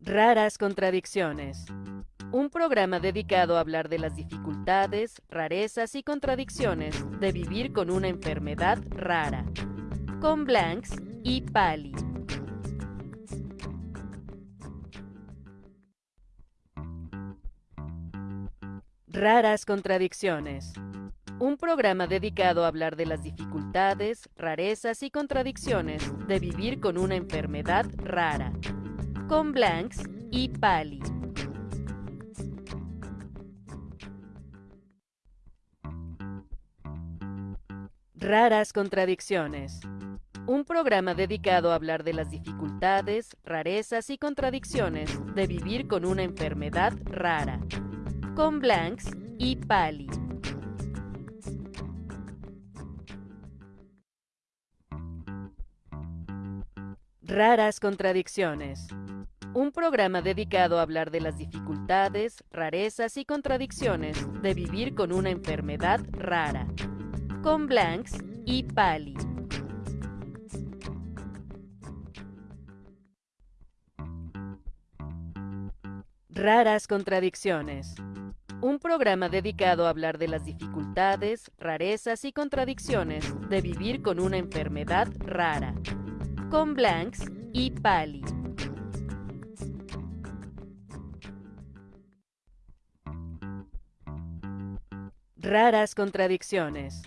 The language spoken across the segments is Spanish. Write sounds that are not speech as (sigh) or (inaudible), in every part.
Raras contradicciones. Un programa dedicado a hablar de las dificultades, rarezas y contradicciones de vivir con una enfermedad rara. Con Blanks y Pali. Raras contradicciones. Un programa dedicado a hablar de las dificultades, rarezas y contradicciones de vivir con una enfermedad rara. Con Blanks y Pali. Raras contradicciones. Un programa dedicado a hablar de las dificultades, rarezas y contradicciones de vivir con una enfermedad rara. Con Blanks y Pali. Raras contradicciones. Un programa dedicado a hablar de las dificultades, rarezas y contradicciones de vivir con una enfermedad rara. Con Blanks y Pali. Raras contradicciones. Un programa dedicado a hablar de las dificultades, rarezas y contradicciones de vivir con una enfermedad rara. Con Blanks y Pali. Raras contradicciones.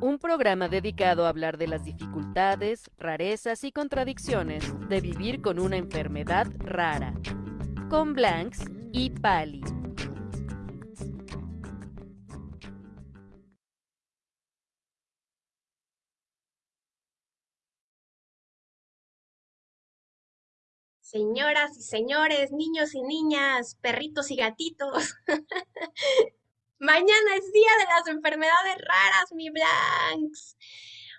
Un programa dedicado a hablar de las dificultades, rarezas y contradicciones de vivir con una enfermedad rara. Con Blanks y Pali. Señoras y señores, niños y niñas, perritos y gatitos. (laughs) Mañana es día de las enfermedades raras, mi Blanks.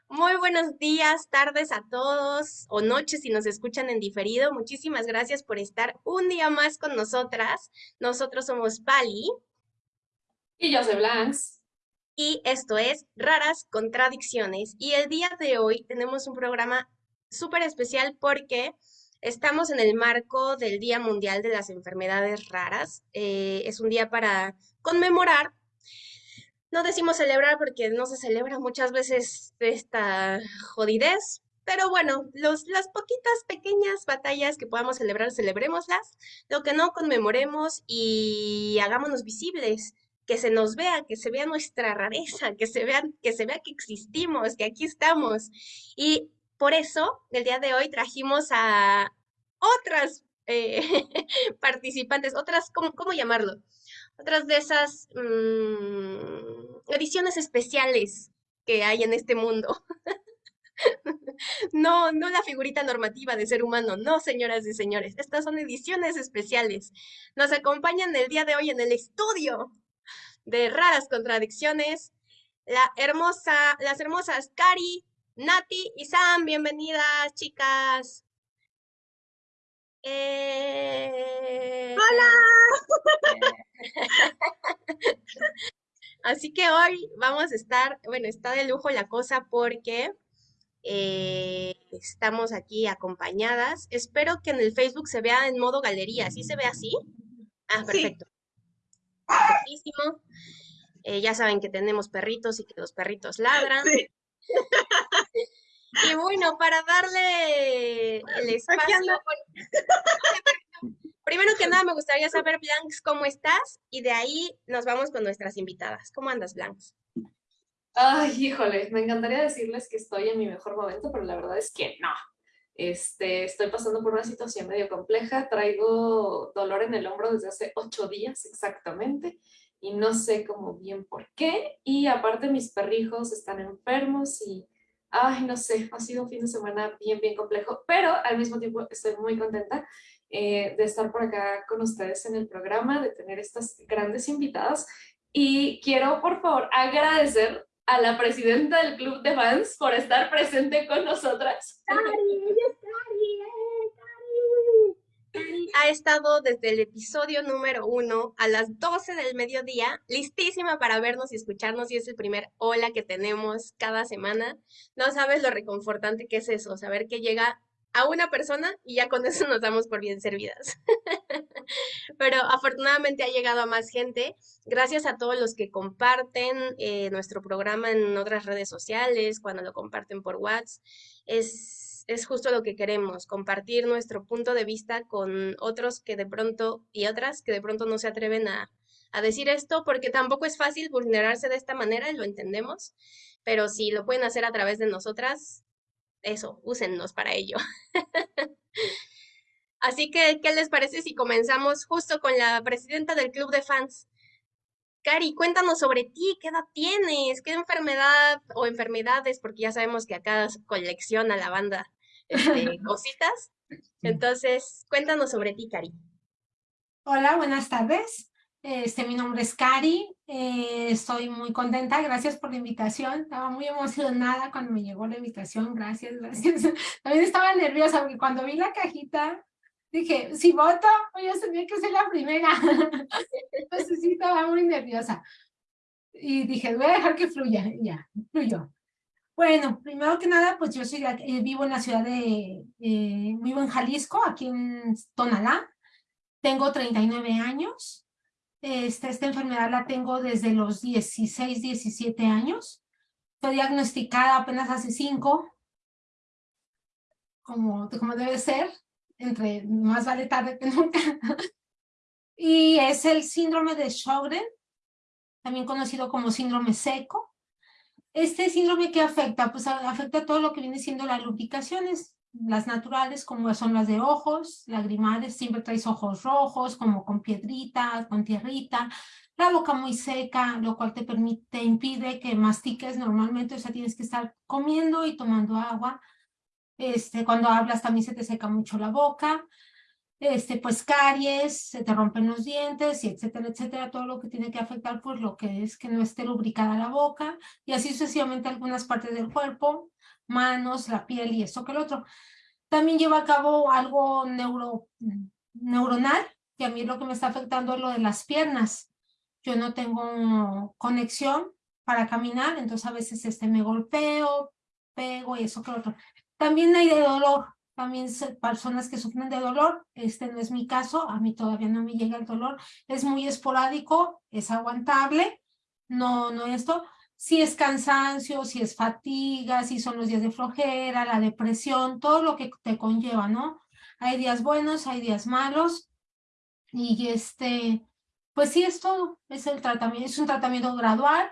Muy buenos días, tardes a todos o noches si nos escuchan en diferido. Muchísimas gracias por estar un día más con nosotras. Nosotros somos Pali. Y yo soy Blanks. Y esto es Raras Contradicciones. Y el día de hoy tenemos un programa súper especial porque Estamos en el marco del Día Mundial de las Enfermedades Raras. Eh, es un día para conmemorar. No decimos celebrar porque no se celebra muchas veces esta jodidez, pero bueno, los, las poquitas pequeñas batallas que podamos celebrar, celebrémoslas. Lo que no conmemoremos y hagámonos visibles, que se nos vea, que se vea nuestra rareza, que se vea, que se vea que existimos, que aquí estamos. Y por eso, el día de hoy trajimos a otras eh, (laughs) participantes, otras, ¿cómo, llamarlo? Otras de esas mm, ediciones especiales que hay en este mundo. (laughs) no, no la figurita normativa de ser humano, no, señoras y señores. Estas son ediciones especiales. Nos acompañan el día de hoy en el estudio de Raras Contradicciones la hermosa, las hermosas Cari, Nati y Sam, bienvenidas, chicas. Eh, ¡Hola! (laughs) Así que hoy vamos a estar, bueno, está de lujo la cosa porque eh, estamos aquí acompañadas. Espero que en el Facebook se vea en modo galería. ¿Sí se ve así? Ah, perfecto. Perfectísimo. Eh, ya saben que tenemos perritos y que los perritos ladran. (laughs) Y bueno, para darle el espacio. Primero que nada, me gustaría saber, Blanks, ¿cómo estás? Y de ahí nos vamos con nuestras invitadas. ¿Cómo andas, Blanks? Ay, híjole, me encantaría decirles que estoy en mi mejor momento, pero la verdad es que no. Este, estoy pasando por una situación medio compleja, traigo dolor en el hombro desde hace ocho días exactamente y no sé cómo bien por qué. Y aparte mis perrijos están enfermos y ay, no sé, ha sido un fin de semana bien, bien complejo, pero al mismo tiempo estoy muy contenta eh, de estar por acá con ustedes en el programa, de tener estas grandes invitadas. Y quiero, por favor, agradecer a la presidenta del Club de Fans por estar presente con nosotras. ¡Cari! Ha estado desde el episodio número uno a las 12 del mediodía, listísima para vernos y escucharnos y es el primer hola que tenemos cada semana. No sabes lo reconfortante que es eso, saber que llega a una persona y ya con eso (laughs) nos damos por bien servidas. (laughs) Pero afortunadamente ha llegado a más gente, gracias a todos los que comparten eh, nuestro programa en otras redes sociales, cuando lo comparten por WhatsApp. Es, es justo lo que queremos, compartir nuestro punto de vista con otros que de pronto y otras que de pronto no se atreven a, a decir esto, porque tampoco es fácil vulnerarse de esta manera, lo entendemos, pero si lo pueden hacer a través de nosotras, eso, úsennos para ello. (laughs) Así que, ¿qué les parece si comenzamos justo con la presidenta del club de fans? Cari, cuéntanos sobre ti, ¿qué edad tienes? ¿Qué enfermedad o enfermedades? Porque ya sabemos que acá colecciona la banda este, (laughs) cositas. Entonces, cuéntanos sobre ti, Cari. Hola, buenas tardes. Este, mi nombre es Cari, eh, estoy muy contenta, gracias por la invitación, estaba muy emocionada cuando me llegó la invitación, gracias, gracias. (laughs) También estaba nerviosa porque cuando vi la cajita dije, si voto, yo tenía que ser la primera. (laughs) Entonces sí, estaba muy nerviosa. Y dije, voy a dejar que fluya, ya, fluyó. Bueno, primero que nada, pues yo soy, eh, vivo en la ciudad de, eh, vivo en Jalisco, aquí en Tonalá, tengo 39 años, esta, esta enfermedad la tengo desde los 16, 17 años. Fue diagnosticada apenas hace 5, como, como debe ser, entre más vale tarde que nunca. (laughs) y es el síndrome de Sjögren, también conocido como síndrome seco. Este síndrome que afecta, pues afecta todo lo que viene siendo las lubricaciones, las naturales como son las de ojos, lagrimales, siempre traes ojos rojos, como con piedrita, con tierrita, la boca muy seca, lo cual te permite, impide que mastiques normalmente, o sea, tienes que estar comiendo y tomando agua. Este, cuando hablas también se te seca mucho la boca, este, pues caries, se te rompen los dientes, y etcétera, etcétera, todo lo que tiene que afectar, pues lo que es que no esté lubricada la boca, y así sucesivamente algunas partes del cuerpo, manos, la piel y esto que el otro. También lleva a cabo algo neuro, neuronal, que a mí lo que me está afectando es lo de las piernas. Yo no tengo conexión para caminar, entonces a veces este, me golpeo, pego y eso que el otro. También hay de dolor, también personas que sufren de dolor, este no es mi caso, a mí todavía no me llega el dolor, es muy esporádico, es aguantable, no, no esto, si es cansancio, si es fatiga, si son los días de flojera, la depresión, todo lo que te conlleva, ¿no? Hay días buenos, hay días malos, y este, pues sí, es todo, es el tratamiento, es un tratamiento gradual,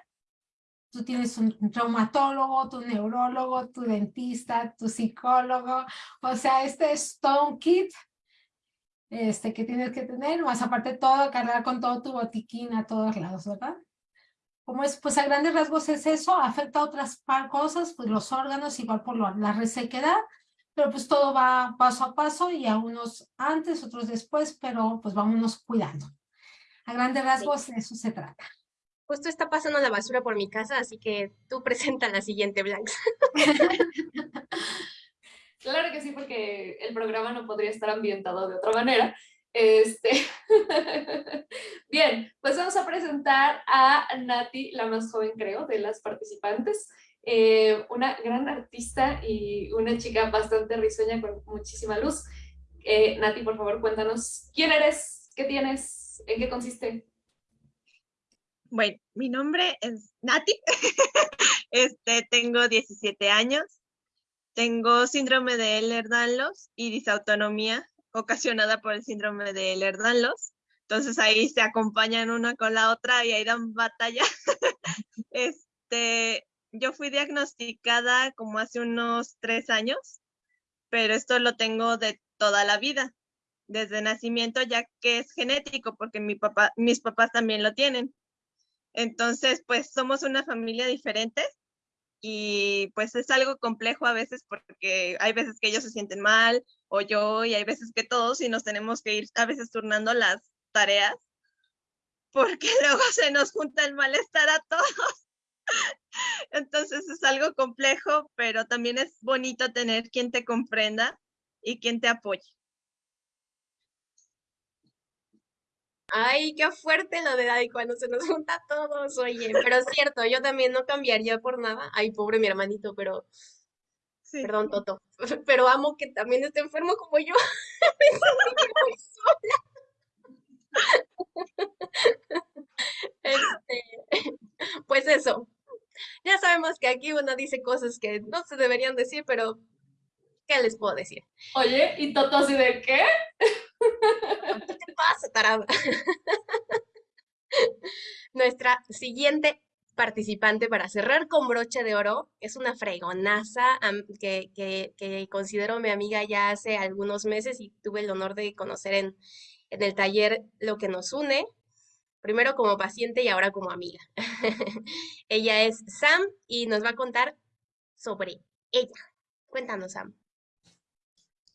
tú tienes un traumatólogo, tu neurólogo, tu dentista, tu psicólogo, o sea, este es todo un kit este, que tienes que tener, más aparte todo, cargar con todo tu botiquín a todos lados, ¿verdad? como es, pues a grandes rasgos es eso, afecta a otras cosas, pues los órganos, igual por la resequedad, pero pues todo va paso a paso y a unos antes, otros después, pero pues vámonos cuidando. A grandes rasgos eso se trata. Justo está pasando la basura por mi casa, así que tú (laughs) presenta la siguiente, Blanca. (laughs) claro que sí, porque el programa no podría estar ambientado de otra manera. Este, (laughs) Bien, pues vamos a presentar a Nati, la más joven creo de las participantes, eh, una gran artista y una chica bastante risueña con muchísima luz. Eh, Nati, por favor, cuéntanos quién eres, qué tienes, en qué consiste. Bueno, mi nombre es Nati, (laughs) este, tengo 17 años, tengo síndrome de Ehlers-Danlos y disautonomía ocasionada por el síndrome de Ehlers-Danlos. Entonces ahí se acompañan una con la otra y ahí dan batalla. (laughs) este, yo fui diagnosticada como hace unos tres años, pero esto lo tengo de toda la vida, desde nacimiento, ya que es genético, porque mi papá, mis papás también lo tienen. Entonces, pues somos una familia diferente y pues es algo complejo a veces porque hay veces que ellos se sienten mal o yo y hay veces que todos y nos tenemos que ir a veces turnando las tareas porque (laughs) luego se nos junta el malestar a todos. (laughs) Entonces es algo complejo, pero también es bonito tener quien te comprenda y quien te apoye. Ay, qué fuerte lo de Daddy cuando se nos junta a todos, oye, pero es cierto, yo también no cambiaría por nada. Ay, pobre mi hermanito, pero Sí. Perdón, Toto, (laughs) pero amo que también esté enfermo como yo. Me sentí muy sola. Este, pues eso. Ya sabemos que aquí uno dice cosas que no se deberían decir, pero ¿qué les puedo decir? Oye, ¿y Toto así de qué? ¿Qué te pasa, tarada? (laughs) Nuestra siguiente participante para cerrar con broche de oro es una fregonaza que, que, que considero mi amiga ya hace algunos meses y tuve el honor de conocer en, en el taller lo que nos une, primero como paciente y ahora como amiga. (laughs) Ella es Sam y nos va a contar sobre ella. Cuéntanos, Sam.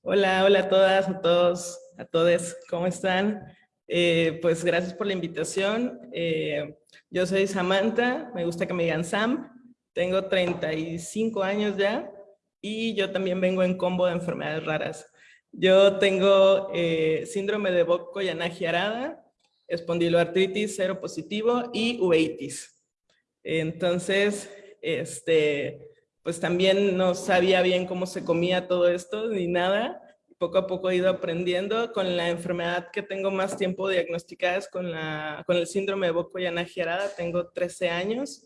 Hola, hola a todas, a todos, a todos, ¿cómo están? Eh, pues gracias por la invitación. Eh, yo soy Samantha, me gusta que me digan Sam, tengo 35 años ya y yo también vengo en combo de enfermedades raras. Yo tengo eh, síndrome de Bocco-Yanagi Arada, espondiloartritis cero positivo y uveitis. Entonces, este, pues también no sabía bien cómo se comía todo esto ni nada. Poco a poco he ido aprendiendo con la enfermedad que tengo más tiempo diagnosticada es con, la, con el síndrome de Bocco-Yanagi Arada. Tengo 13 años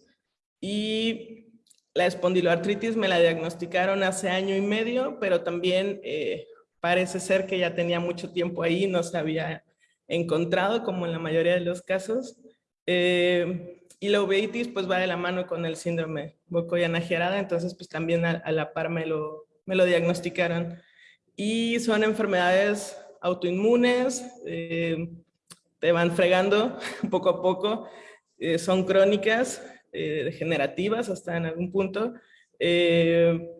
y la espondiloartritis me la diagnosticaron hace año y medio, pero también eh, parece ser que ya tenía mucho tiempo ahí, no se había encontrado como en la mayoría de los casos. Eh, y la uveitis pues va de la mano con el síndrome Bocco-Yanagi Arada, entonces pues también a, a, la par me lo, me lo diagnosticaron. Y son enfermedades autoinmunes, eh, te van fregando (laughs) poco a poco, eh, son crónicas, eh, degenerativas hasta en algún punto. Eh,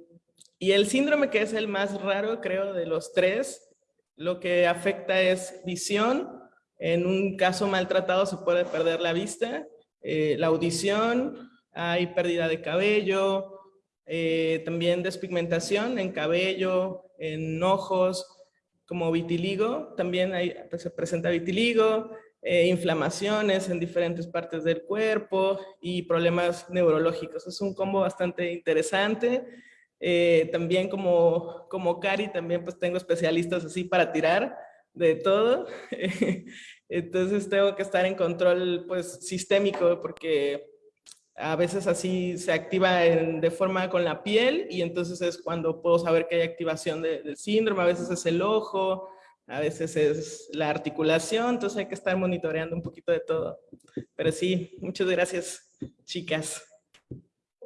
y el síndrome que es el más raro, creo, de los tres, lo que afecta es visión. En un caso maltratado se puede perder la vista, eh, la audición, hay pérdida de cabello, eh, también despigmentación en cabello, en ojos, como vitiligo, también hay, pues, se presenta vitiligo, eh, inflamaciones en diferentes partes del cuerpo y problemas neurológicos. Es un combo bastante interesante. También como, como Cari, también pues tengo especialistas así para tirar de todo. (laughs) Entonces tengo que estar en control pues sistémico porque a veces así se activa de forma con la piel y entonces es cuando puedo saber que hay activación de, del síndrome, a veces es el ojo, a veces es la articulación, entonces hay que estar monitoreando un poquito de todo. Pero sí, muchas gracias, chicas.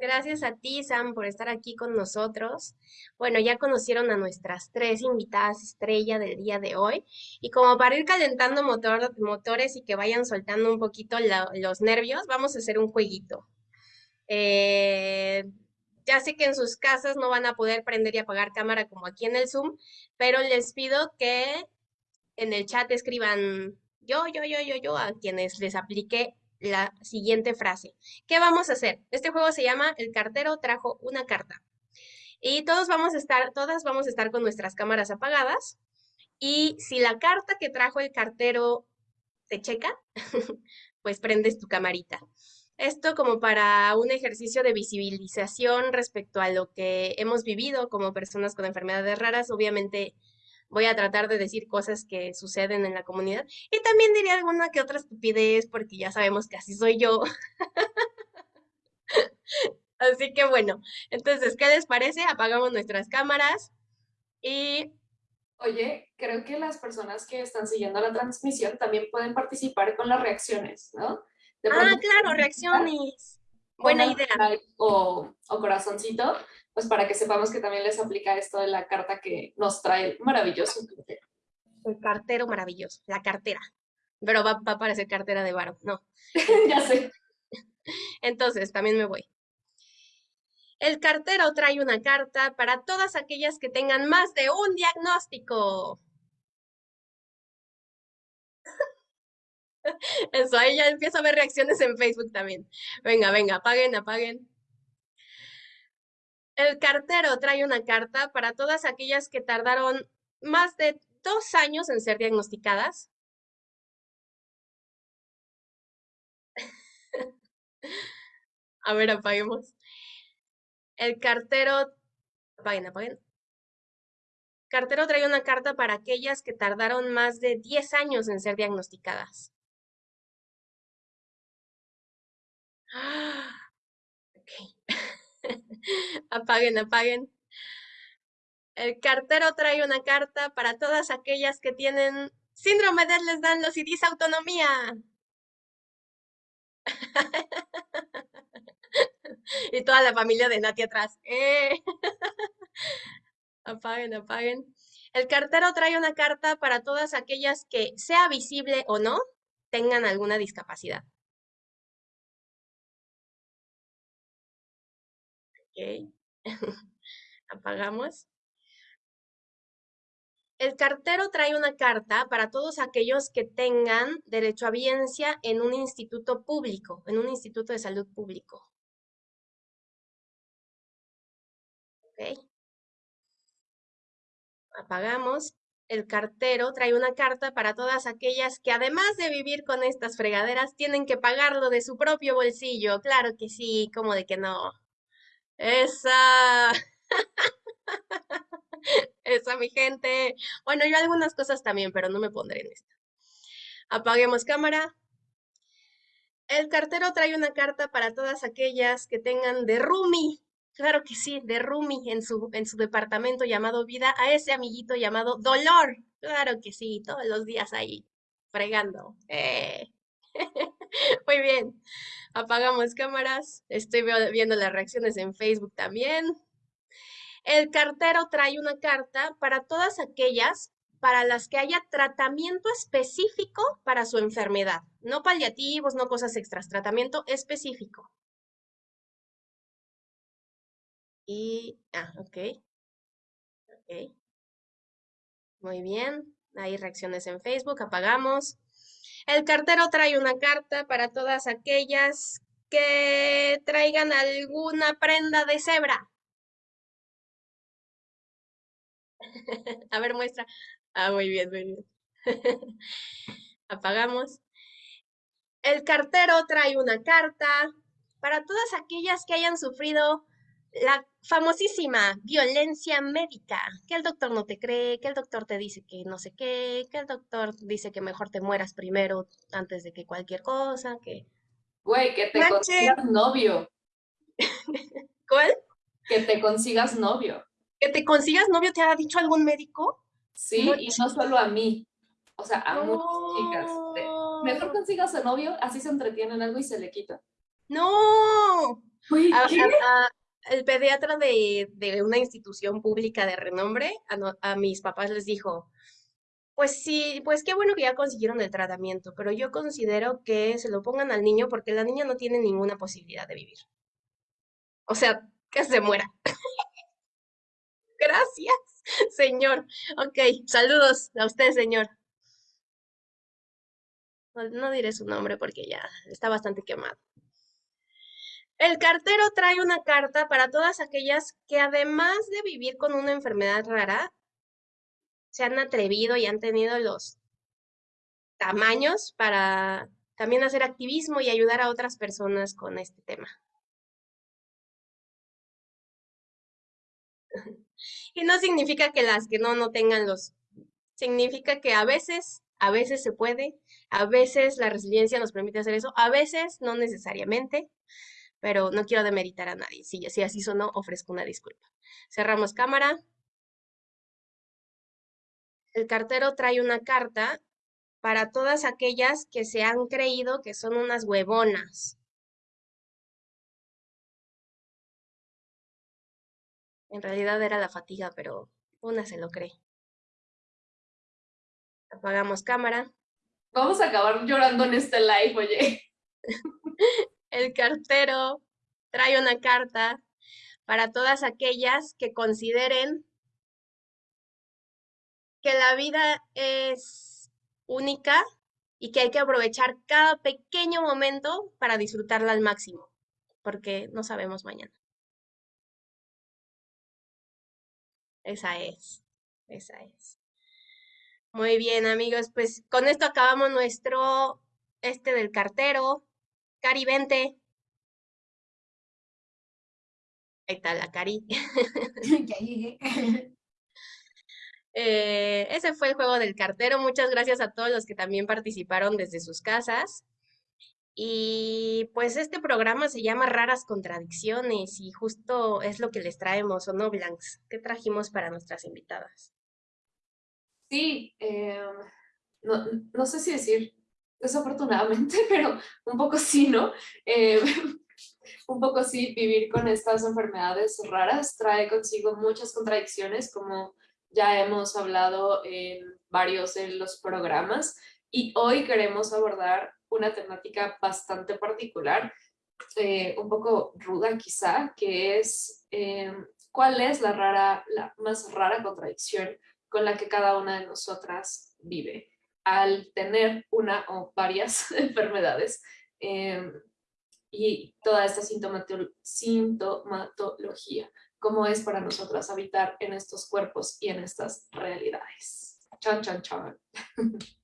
Gracias a ti, Sam, por estar aquí con nosotros. Bueno, ya conocieron a nuestras tres invitadas estrella del día de hoy. Y como para ir calentando motor, motores y que vayan soltando un poquito los nervios, vamos a hacer un jueguito. Eh, ya sé que en sus casas no van a poder prender y apagar cámara como aquí en el Zoom, pero les pido que en el chat escriban yo, yo, yo, yo, yo, a quienes les aplique la siguiente frase. ¿Qué vamos a hacer? Este juego se llama El cartero trajo una carta. Y todos vamos a estar, todas vamos a estar con nuestras cámaras apagadas. Y si la carta que trajo el cartero te checa, (laughs) pues prendes tu camarita. Esto como para un ejercicio de visibilización respecto a lo que hemos vivido como personas con enfermedades raras. Obviamente voy a tratar de decir cosas que suceden en la comunidad. Y también diría alguna que otra estupidez, porque ya sabemos que así soy yo. (laughs) así que bueno, entonces, ¿qué les parece? Apagamos nuestras cámaras y... Oye, creo que las personas que están siguiendo la transmisión también pueden participar con las reacciones, ¿no? De ah, claro, reacciones. Buena idea. Like o, o corazoncito pues para que sepamos que también les aplica esto de la carta que nos trae el maravilloso cartero. El cartero maravilloso, la cartera. Pero va, va a parecer cartera de varo, no. (laughs) ya sé. Entonces, también me voy. El cartero trae una carta para todas aquellas que tengan más de un diagnóstico. (laughs) Eso, ahí ya empiezo a ver reacciones en Facebook también. Venga, venga, apaguen, apaguen. El cartero trae una carta para todas aquellas que tardaron más de dos años en ser diagnosticadas. (laughs) A ver, apaguemos. El cartero Apaguen, apaguen. Cartero trae una carta para aquellas que tardaron más de 10 años en ser diagnosticadas. Ok. (gasps) (laughs) apaguen, apaguen. El cartero trae una carta para todas aquellas que tienen síndrome de les dan los y autonomía. (laughs) y toda la familia de Nati atrás. ¡Eh! (laughs) apaguen, apaguen. El cartero trae una carta para todas aquellas que, sea visible o no, tengan alguna discapacidad. Ok. (laughs) Apagamos. El cartero trae una carta para todos aquellos que tengan derecho a biencia en un instituto público, en un instituto de salud público. Ok. Apagamos. El cartero trae una carta para todas aquellas que además de vivir con estas fregaderas tienen que pagarlo de su propio bolsillo. Claro que sí, como de que no. Esa. (laughs) Esa, mi gente. Bueno, yo algunas cosas también, pero no me pondré en esta. Apaguemos cámara. El cartero trae una carta para todas aquellas que tengan de Rumi. Claro que sí, de Rumi en su, en su departamento llamado Vida, a ese amiguito llamado Dolor. Claro que sí, todos los días ahí, fregando. Eh. (laughs) Muy bien, apagamos cámaras. Estoy viendo las reacciones en Facebook también. El cartero trae una carta para todas aquellas para las que haya tratamiento específico para su enfermedad. No paliativos, no cosas extras, tratamiento específico. Y, ah, ok. Ok. Muy bien. Hay reacciones en Facebook, apagamos. El cartero trae una carta para todas aquellas que traigan alguna prenda de cebra. (laughs) A ver, muestra. Ah, muy bien, muy bien. (laughs) Apagamos. El cartero trae una carta para todas aquellas que hayan sufrido la famosísima violencia médica, que el doctor no te cree, que el doctor te dice que no sé qué, que el doctor dice que mejor te mueras primero antes de que cualquier cosa, que... Güey, que te consigas novio. (laughs) ¿Cuál? Que te consigas novio. ¿Que te consigas novio te ha dicho algún médico? Sí, y no solo a mí, o sea, a muchas chicas. mejor consigas a novio, así se entretienen algo y se le quita. ¡No! El pediatra de, una institución pública de renombre a, mis papás les dijo, pues sí, pues qué bueno que ya consiguieron el tratamiento, pero yo considero que se lo pongan al niño porque la niña no tiene ninguna posibilidad de vivir. O sea, que se muera. (laughs) Gracias, señor. Ok, saludos a usted, señor. no diré su nombre porque ya está bastante quemado. El cartero trae una carta para todas aquellas que además de vivir con una enfermedad rara, se han atrevido y han tenido los tamaños para también hacer activismo y ayudar a otras personas con este tema. (laughs) Y no significa que las que no, no tengan los, significa que a veces, a veces se puede, a veces la resiliencia nos permite hacer eso, a veces no necesariamente pero no quiero demeritar a nadie. Si, si así sonó, ofrezco una disculpa. Cerramos cámara. El cartero trae una carta para todas aquellas que se han creído que son unas huevonas. En realidad era la fatiga, pero una se lo cree. Apagamos cámara. Vamos a acabar llorando en este live, oye. (laughs) el cartero trae una carta para todas aquellas que consideren que la vida es única y que hay que aprovechar cada pequeño momento para disfrutarla al máximo, porque no sabemos mañana. Esa es, esa es. Muy bien, amigos, pues con esto acabamos nuestro, este del cartero, Cari, vente. Ahí está la cari. (laughs) ya llegué. (laughs) Eh, ese fue el juego del cartero. Muchas gracias a todos los que también participaron desde sus casas. Y pues este programa se llama Raras Contradicciones y justo es lo que les traemos, ¿o no, Blanks? ¿Qué trajimos para nuestras invitadas? Sí, em, no, no, sé si decir desafortunadamente, (laughs) pero un poco sí, ¿no? Em, (laughs) un poco sí, vivir con estas enfermedades raras trae consigo muchas contradicciones, como ya hemos hablado en varios de los programas, y hoy queremos abordar una temática bastante particular, eh, un poco ruda quizá, que es eh, cuál es la, rara, la más rara contradicción con la que cada una de nosotras vive al tener una o varias (laughs) enfermedades eh, y toda esta sintomatología, cómo es para nosotras habitar en estos cuerpos y en estas realidades. Chan, chan, chan. (laughs)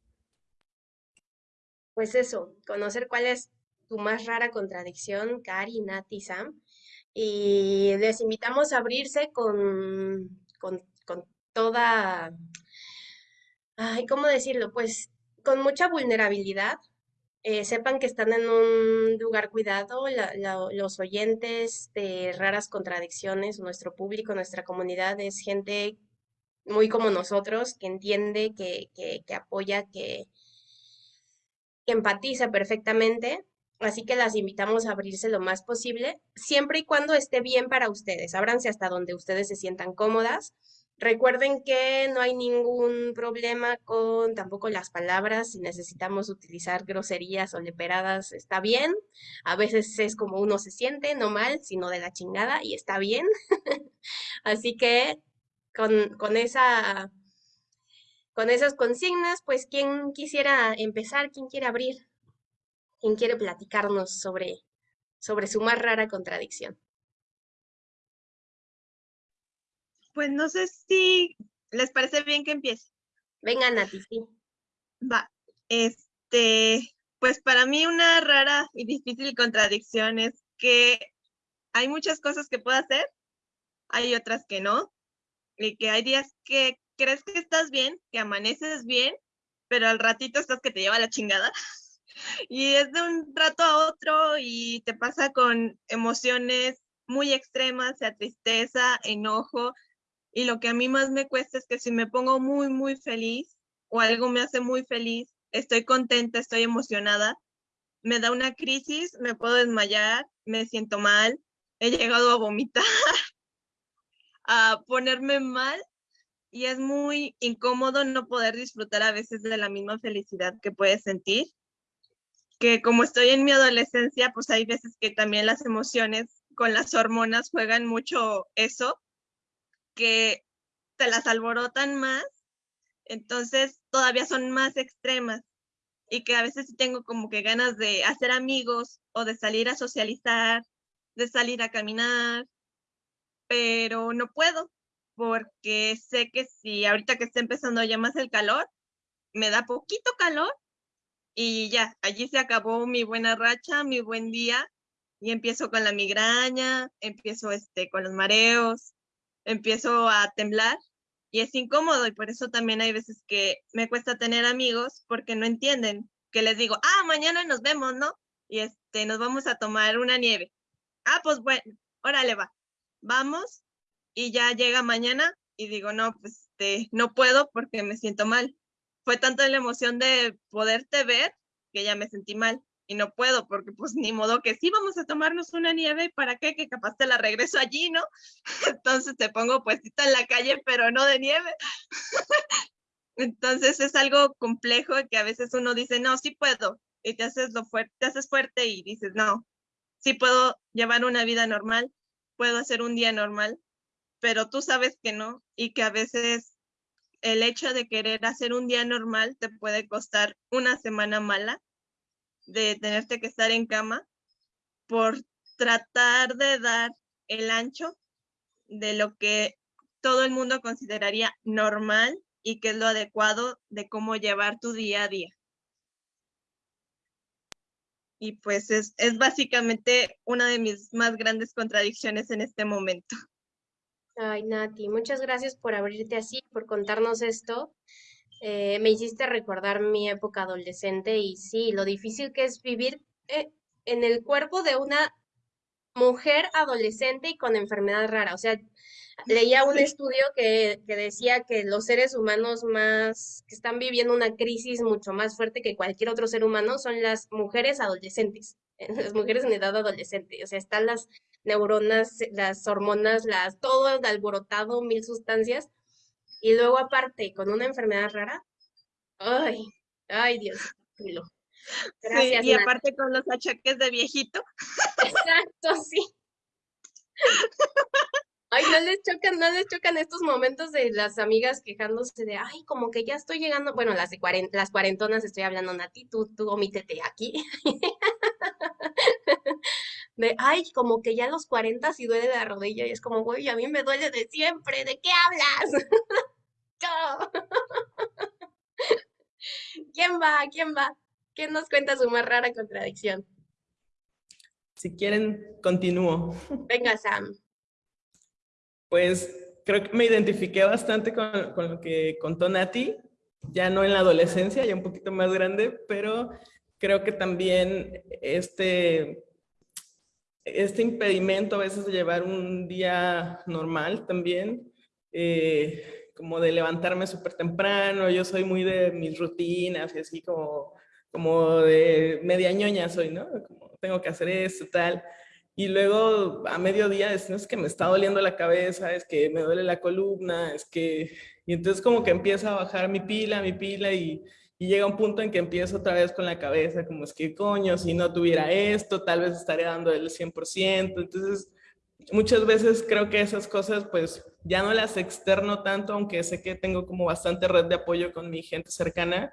pues eso, conocer cuál es tu más rara contradicción, Cari, Nati, Sam. Y les invitamos a abrirse con, con, toda, ay, ¿cómo decirlo? Pues con mucha vulnerabilidad. Eh, sepan que están en un lugar cuidado, los oyentes de raras contradicciones, nuestro público, nuestra comunidad es gente muy como nosotros, que entiende, que, que, que apoya, que, empatiza perfectamente, así que las invitamos a abrirse lo más posible, siempre y cuando esté bien para ustedes. Ábranse hasta donde ustedes se sientan cómodas. Recuerden que no hay ningún problema con tampoco las palabras, si necesitamos utilizar groserías o leperadas, está bien. A veces es como uno se siente, no mal, sino de la chingada, y está bien. (laughs) Así que con, con esa con esas consignas, pues, ¿quién quisiera empezar? ¿Quién quiere abrir? ¿Quién quiere platicarnos sobre, sobre su más rara contradicción? Pues no sé si les parece bien que empiece. Venga, Nati, sí. Va, este, pues para mí una rara y difícil contradicción es que hay muchas cosas que puedo hacer, hay otras que no, y que hay días que crees que estás bien, que amaneces bien, pero al ratito estás que te lleva la chingada. (laughs) Y es de un rato a otro y te pasa con emociones muy extremas, sea tristeza, enojo. Y lo que a mí más me cuesta es que si me pongo muy, muy feliz o algo me hace muy feliz, estoy contenta, estoy emocionada, me da una crisis, me puedo desmayar, me siento mal, he llegado a vomitar, (laughs) a ponerme mal y es muy incómodo no poder disfrutar a veces de la misma felicidad que puedes sentir. Que como estoy en mi adolescencia, pues hay veces que también las emociones con las hormonas juegan mucho eso, que te las alborotan más, entonces todavía son más extremas y que a veces tengo como que ganas de hacer amigos o de salir a socializar, de salir a caminar, pero no puedo porque sé que si ahorita que está empezando ya más el calor, me da poquito calor y ya, allí se acabó mi buena racha, mi buen día y empiezo con la migraña, empiezo este, con los mareos, empiezo a temblar y es incómodo y por eso también hay veces que me cuesta tener amigos porque no entienden que les digo, ah, mañana nos vemos, ¿no? Y este, nos vamos a tomar una nieve. Ah, pues bueno, órale va. Vamos y ya llega mañana y digo, no, pues este, no puedo porque me siento mal. Fue tanto la emoción de poderte ver que ya me sentí mal y no puedo porque pues ni modo que sí vamos a tomarnos una nieve, ¿para qué? Que capaz te la regreso allí, ¿no? (laughs) Entonces te pongo puestita en la calle, pero no de nieve. (laughs) Entonces es algo complejo que a veces uno dice, no, sí puedo, y te haces lo fuerte, te haces fuerte y dices, no, sí puedo llevar una vida normal, puedo hacer un día normal, pero tú sabes que no y que a veces el hecho de querer hacer un día normal te puede costar una semana mala de tenerte que estar en cama por tratar de dar el ancho de lo que todo el mundo consideraría normal y que es lo adecuado de cómo llevar tu día a día. y pues es, es básicamente una de mis más grandes contradicciones en este momento. Ay, Nati, muchas gracias por abrirte así, por contarnos esto. Eh, me hiciste recordar mi época adolescente y sí, lo difícil que es vivir eh, en el cuerpo de una mujer adolescente y con enfermedad rara. O sea, leía un estudio que, que, decía que los seres humanos más, que están viviendo una crisis mucho más fuerte que cualquier otro ser humano son las mujeres adolescentes, (laughs) las mujeres en edad adolescente. O sea, están las neuronas, las hormonas, las, todo alborotado, mil sustancias. Y luego aparte, con una enfermedad rara, ay, ay Dios, Gracias, sí, y aparte con los achaques de viejito. Exacto, sí. Ay, no les chocan, no les chocan estos momentos de las amigas quejándose de, ay, como que ya estoy llegando, bueno, las de las cuarentonas estoy hablando, Nati, tú, tú omítete aquí. (laughs) de, ay, como que ya los cuarenta sí duele la rodilla y es como, güey, a mí me duele de siempre, ¿de qué hablas? (laughs) (laughs) ¿Quién va? ¿Quién va? ¿Quién nos cuenta su más rara contradicción? Si quieren, continúo. Venga, Sam. Pues creo que me identifiqué bastante con, con, lo que contó Nati, ya no en la adolescencia, ya un poquito más grande, pero creo que también este, este impedimento a veces de llevar un día normal también, eh, como de levantarme súper temprano, yo soy muy de mis rutinas y así como, como de media ñoña soy, ¿no? Tengo que hacer esto, tal. Y luego a mediodía es, es que me está doliendo la cabeza, es que me duele la columna, es que... Y entonces como que empieza a bajar mi pila, mi pila y, y llega un punto en que empiezo otra vez con la cabeza, como es que coño, si no tuviera esto, tal vez estaría dando el 100%. Entonces, muchas veces creo que esas cosas pues ya no las externo tanto, aunque sé que tengo como bastante red de apoyo con mi gente cercana,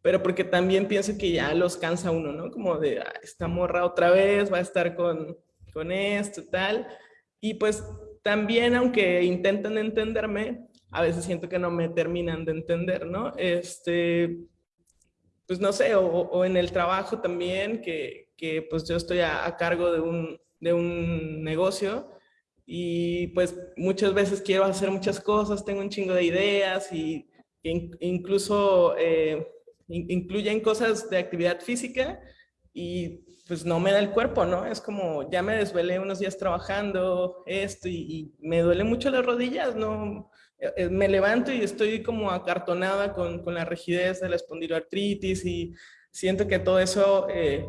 pero porque también pienso que ya los cansa uno, ¿no? Como de, ah, esta morra otra vez, va a estar con, con esto, tal. Y pues también, aunque intentan entenderme, a veces siento que no me terminan de entender, ¿no? Este, pues no sé, o, en el trabajo también, que, que pues yo estoy a, cargo de un, de un negocio y pues muchas veces quiero hacer muchas cosas, tengo un chingo de ideas y incluso eh, incluyen cosas de actividad física y pues no me da el cuerpo, ¿no? Es como, ya me desvelé unos días trabajando esto y, me duele mucho las rodillas, ¿no? Eh, me levanto y estoy como acartonada con, con la rigidez de la espondiloartritis y siento que todo eso, eh,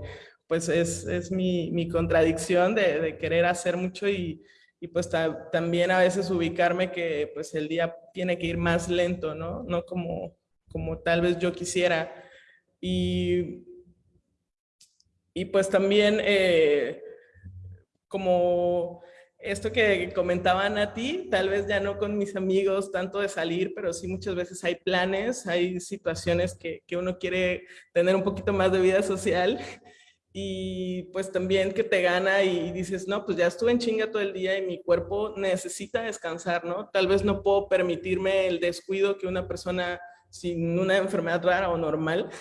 pues es, es mi, mi, contradicción de, de, querer hacer mucho y, y pues también a veces ubicarme que pues el día tiene que ir más lento, ¿no? No como, como tal vez yo quisiera. Y y pues también eh, como esto que comentaban a ti, tal vez ya no con mis amigos tanto de salir, pero sí muchas veces hay planes, hay situaciones que, que uno quiere tener un poquito más de vida social y pues también que te gana y dices, no, pues ya estuve en chinga todo el día y mi cuerpo necesita descansar, ¿no? Tal vez no puedo permitirme el descuido que una persona sin una enfermedad rara o normal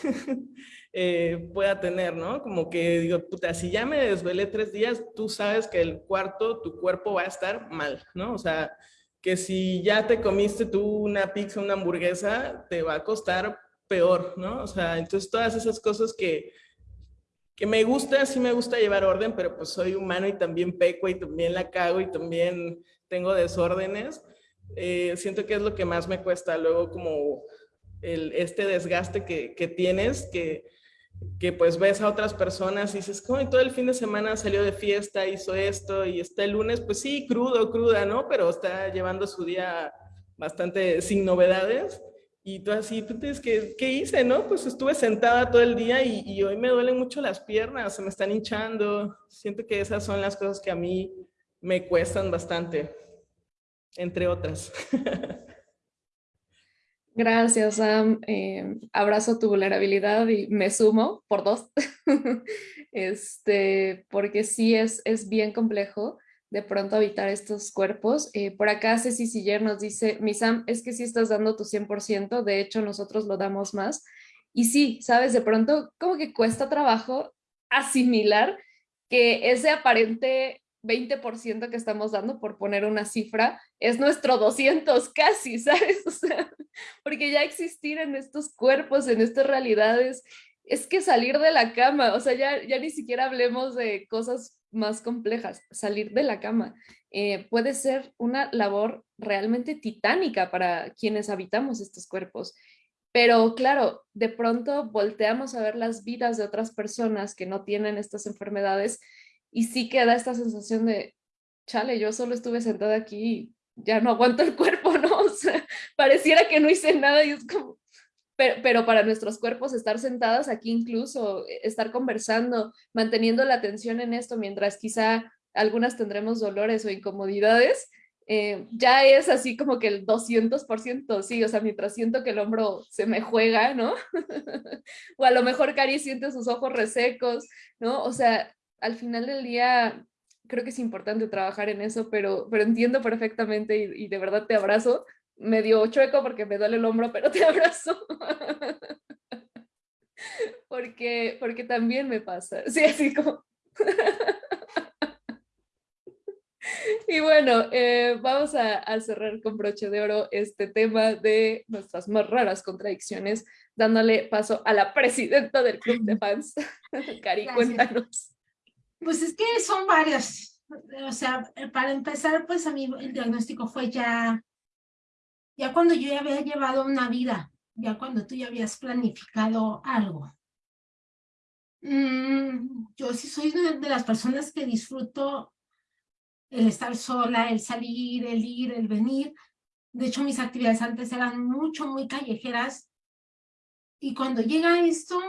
eh, pueda tener, ¿no? Como que digo, puta, si ya me desvelé tres días, tú sabes que el cuarto, tu cuerpo va a estar mal, ¿no? O sea, que si ya te comiste tú una pizza, una hamburguesa, te va a costar peor, ¿no? O sea, entonces todas esas cosas que, que me gusta, sí me gusta llevar orden, pero pues soy humano y también peco y también la cago y también tengo desórdenes. Eh, siento que es lo que más me cuesta luego como el, este desgaste que, que tienes, que, que pues ves a otras personas y dices, ¿cómo? Y todo el fin de semana salió de fiesta, hizo esto y está el lunes, pues sí, crudo, cruda, ¿no? Pero está llevando su día bastante sin novedades. Y tú así, pues, ¿qué, ¿qué hice, no? Pues estuve sentada todo el día y, y, hoy me duelen mucho las piernas, se me están hinchando. Siento que esas son las cosas que a mí me cuestan bastante, entre otras. (laughs) Gracias, Sam. Eh, abrazo tu vulnerabilidad y me sumo por dos. (laughs) este, porque sí es, es bien complejo de pronto habitar estos cuerpos. Eh, por acá Ceci Siller nos dice, mi Sam, es que sí estás dando tu 100%, de hecho nosotros lo damos más. Y sí, sabes, de pronto como que cuesta trabajo asimilar que ese aparente 20% que estamos dando por poner una cifra es nuestro 200 casi, ¿sabes? (laughs) O sea, porque ya existir en estos cuerpos, en estas realidades, es que salir de la cama, o sea, ya, ya ni siquiera hablemos de cosas más complejas, salir de la cama eh, puede ser una labor realmente titánica para quienes habitamos estos cuerpos. Pero claro, de pronto volteamos a ver las vidas de otras personas que no tienen estas enfermedades y sí queda esta sensación de, chale, yo solo estuve sentada aquí y ya no aguanto el cuerpo, (laughs) ¿no? O sea, pareciera que no hice nada y es como, pero, pero, para nuestros cuerpos estar sentadas aquí incluso, eh, estar conversando, manteniendo la atención en esto, mientras quizá algunas tendremos dolores o incomodidades, eh, ya es así como que el 200%, sí, o sea, mientras siento que el hombro se me juega, ¿no? (laughs) o a lo mejor Cari siente sus ojos resecos, ¿no? O sea, al final del día creo que es importante trabajar en eso, pero, pero entiendo perfectamente y, y de verdad te abrazo, medio chueco porque me duele el hombro, pero te (laughs) abrazo. porque, porque también me pasa, sí, así como... (laughs) Y bueno, eh, vamos a, cerrar con broche de oro este tema de nuestras más raras contradicciones, dándole paso a la presidenta del club de fans. (laughs) Cari, cuéntanos. Pues es que son varias. O sea, para empezar, pues a mí el diagnóstico fue ya, ya cuando yo ya había llevado una vida, ya cuando tú ya habías planificado algo. Mm, yo sí soy de las personas que disfruto el estar sola, el salir, el ir, el venir. De hecho, mis actividades antes eran mucho, muy callejeras. Y cuando llega esto,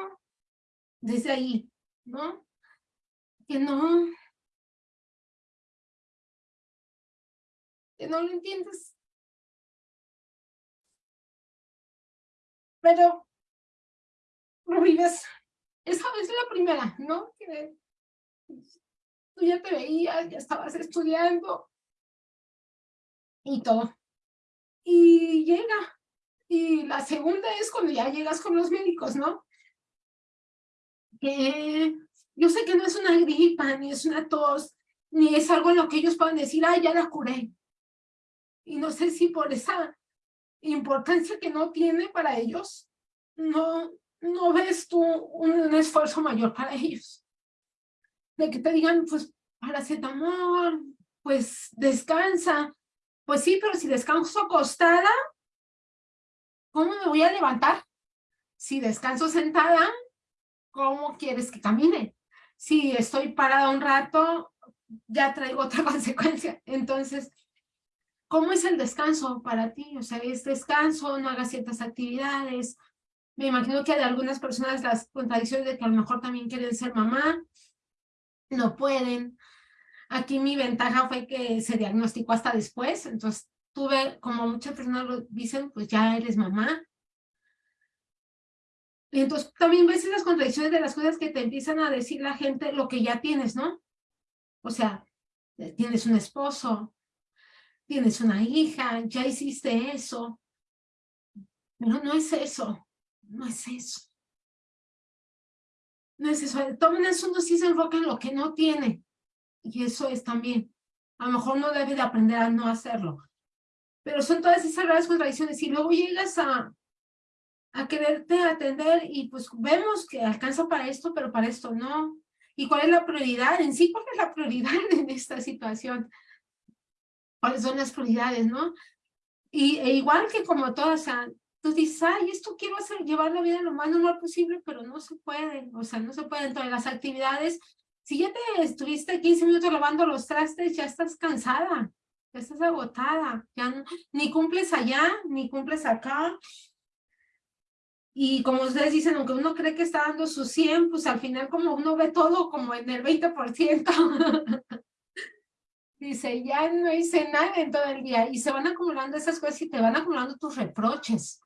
desde ahí, ¿no? Que no, que no lo entiendes. Pero lo vives. Esa es la primera, ¿no? Que tú ya te veías, ya estabas estudiando y todo. Y llega. Y la segunda es cuando ya llegas con los médicos, ¿no? Que yo sé que no es una gripa, ni es una tos, ni es algo en lo que ellos puedan decir, ay, ya la curé. Y no sé si por esa importancia que no tiene para ellos, no, no ves tú un esfuerzo mayor para ellos de que te digan, pues, paracetamol, pues, descansa. Pues sí, pero si descanso acostada, ¿cómo me voy a levantar? Si descanso sentada, ¿cómo quieres que camine? Si estoy parada un rato, ya traigo (laughs) otra consecuencia. Entonces, ¿cómo es el descanso para ti? O sea, ¿es descanso? ¿No hagas ciertas actividades? Me imagino que hay algunas personas las contradicciones de que a lo mejor también quieren ser mamá, no pueden. Aquí mi ventaja fue que se diagnosticó hasta después, entonces tuve, como muchas personas lo dicen, pues ya eres mamá. Y entonces también ves esas contradicciones de las cosas que te empiezan a decir la gente, lo que ya tienes, ¿no? O sea, eh, tienes un esposo, tienes una hija, ya hiciste eso. Pero no es eso, no es eso no es eso. Todo eso uno sí se enfoca en lo que no tiene. Y eso es también. A lo mejor no debe de aprender a no hacerlo. Pero son todas esas graves contradicciones. Y luego llegas a, a quererte atender y pues vemos que alcanza para esto, pero para esto no. ¿Y cuál es la prioridad? En sí, ¿cuál es la prioridad (laughs) en esta situación? ¿Cuáles son las prioridades, no? Y e igual que como todas, o sea, tú dices, ay, esto quiero hacer, llevar la vida lo más normal posible, pero no se puede, o sea, no se puede. Entonces, las actividades, si ya te estuviste 15 minutos lavando los trastes, ya estás cansada, ya estás agotada, ya ni cumples allá, ni cumples acá. Y como ustedes dicen, aunque uno cree que está dando su 100, pues al final como uno ve todo como en el 20%. (laughs) Dice, ya no hice nada en todo el día. Y se van acumulando esas cosas y te van acumulando tus reproches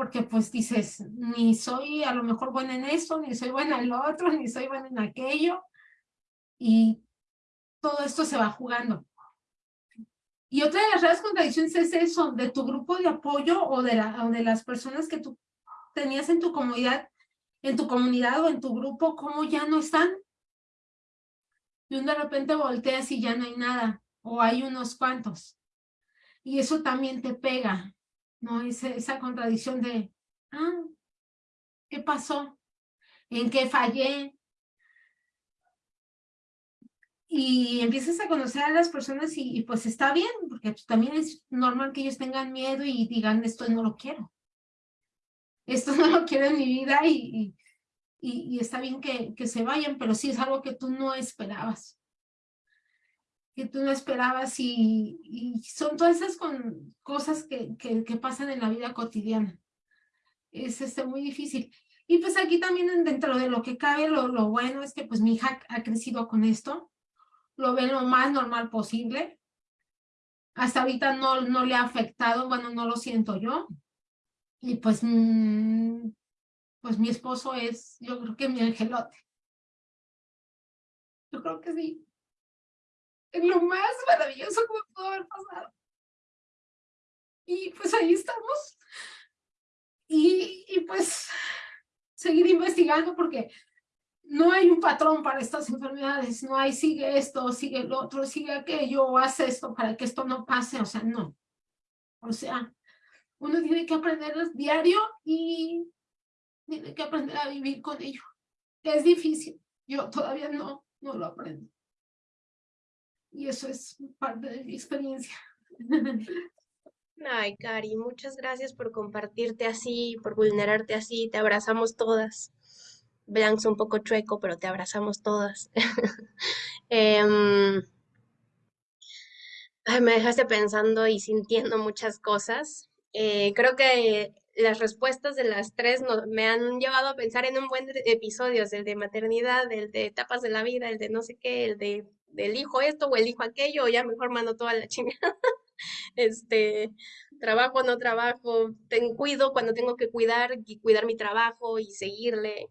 porque pues dices, ni soy a lo mejor buena en esto, ni soy buena en lo otro, ni soy buena en aquello, y todo esto se va jugando. Y otra de las reales contradicciones es eso, de tu grupo de apoyo o de, la, o de las personas que tú tenías en tu comunidad, en tu comunidad o en tu grupo, cómo ya no están, y de repente volteas y ya no hay nada, o hay unos cuantos. Y eso también te pega, ¿no? Esa, contradicción de, ah, ¿qué pasó? ¿En qué fallé? Y empiezas a conocer a las personas y, pues está bien, porque también es normal que ellos tengan miedo y digan, esto no lo quiero. Esto (laughs) no lo quiero en mi vida y, y, está bien que, que se vayan, pero sí es algo que tú no esperabas que tú no esperabas y, y son todas esas con, cosas que, que, que, pasan en la vida cotidiana. Es este, muy difícil. Y pues aquí también dentro de lo que cabe, lo, lo bueno es que pues mi hija ha crecido con esto, lo ve lo más normal posible. Hasta ahorita no, no le ha afectado, bueno, no lo siento yo. Y pues, mm, pues mi esposo es, yo creo que mi angelote. Yo creo que sí es lo más maravilloso que me pudo haber pasado. Y pues ahí estamos. Y, y pues seguir investigando porque no hay un patrón para estas enfermedades, no hay sigue esto, sigue el otro, sigue aquello, hace esto para que esto no pase, o sea, no. O sea, uno tiene que aprender diario y tiene que aprender a vivir con ello. Es difícil, yo todavía no, no lo aprendo y eso es parte de mi experiencia. (laughs) Ay, Cari, muchas gracias por compartirte así, por vulnerarte así, te abrazamos todas. Blancs un poco chueco, pero te abrazamos todas. (laughs) Em, me dejaste pensando y sintiendo muchas cosas. Eh, creo que las respuestas de las tres me han llevado a pensar en un buen de episodios, el de maternidad, el de etapas de la vida, el de no sé qué, el de elijo esto o elijo aquello, o ya mejor mando toda la (laughs) chingada. este, trabajo, no trabajo, ten, cuido cuando tengo que cuidar y cuidar mi trabajo y seguirle.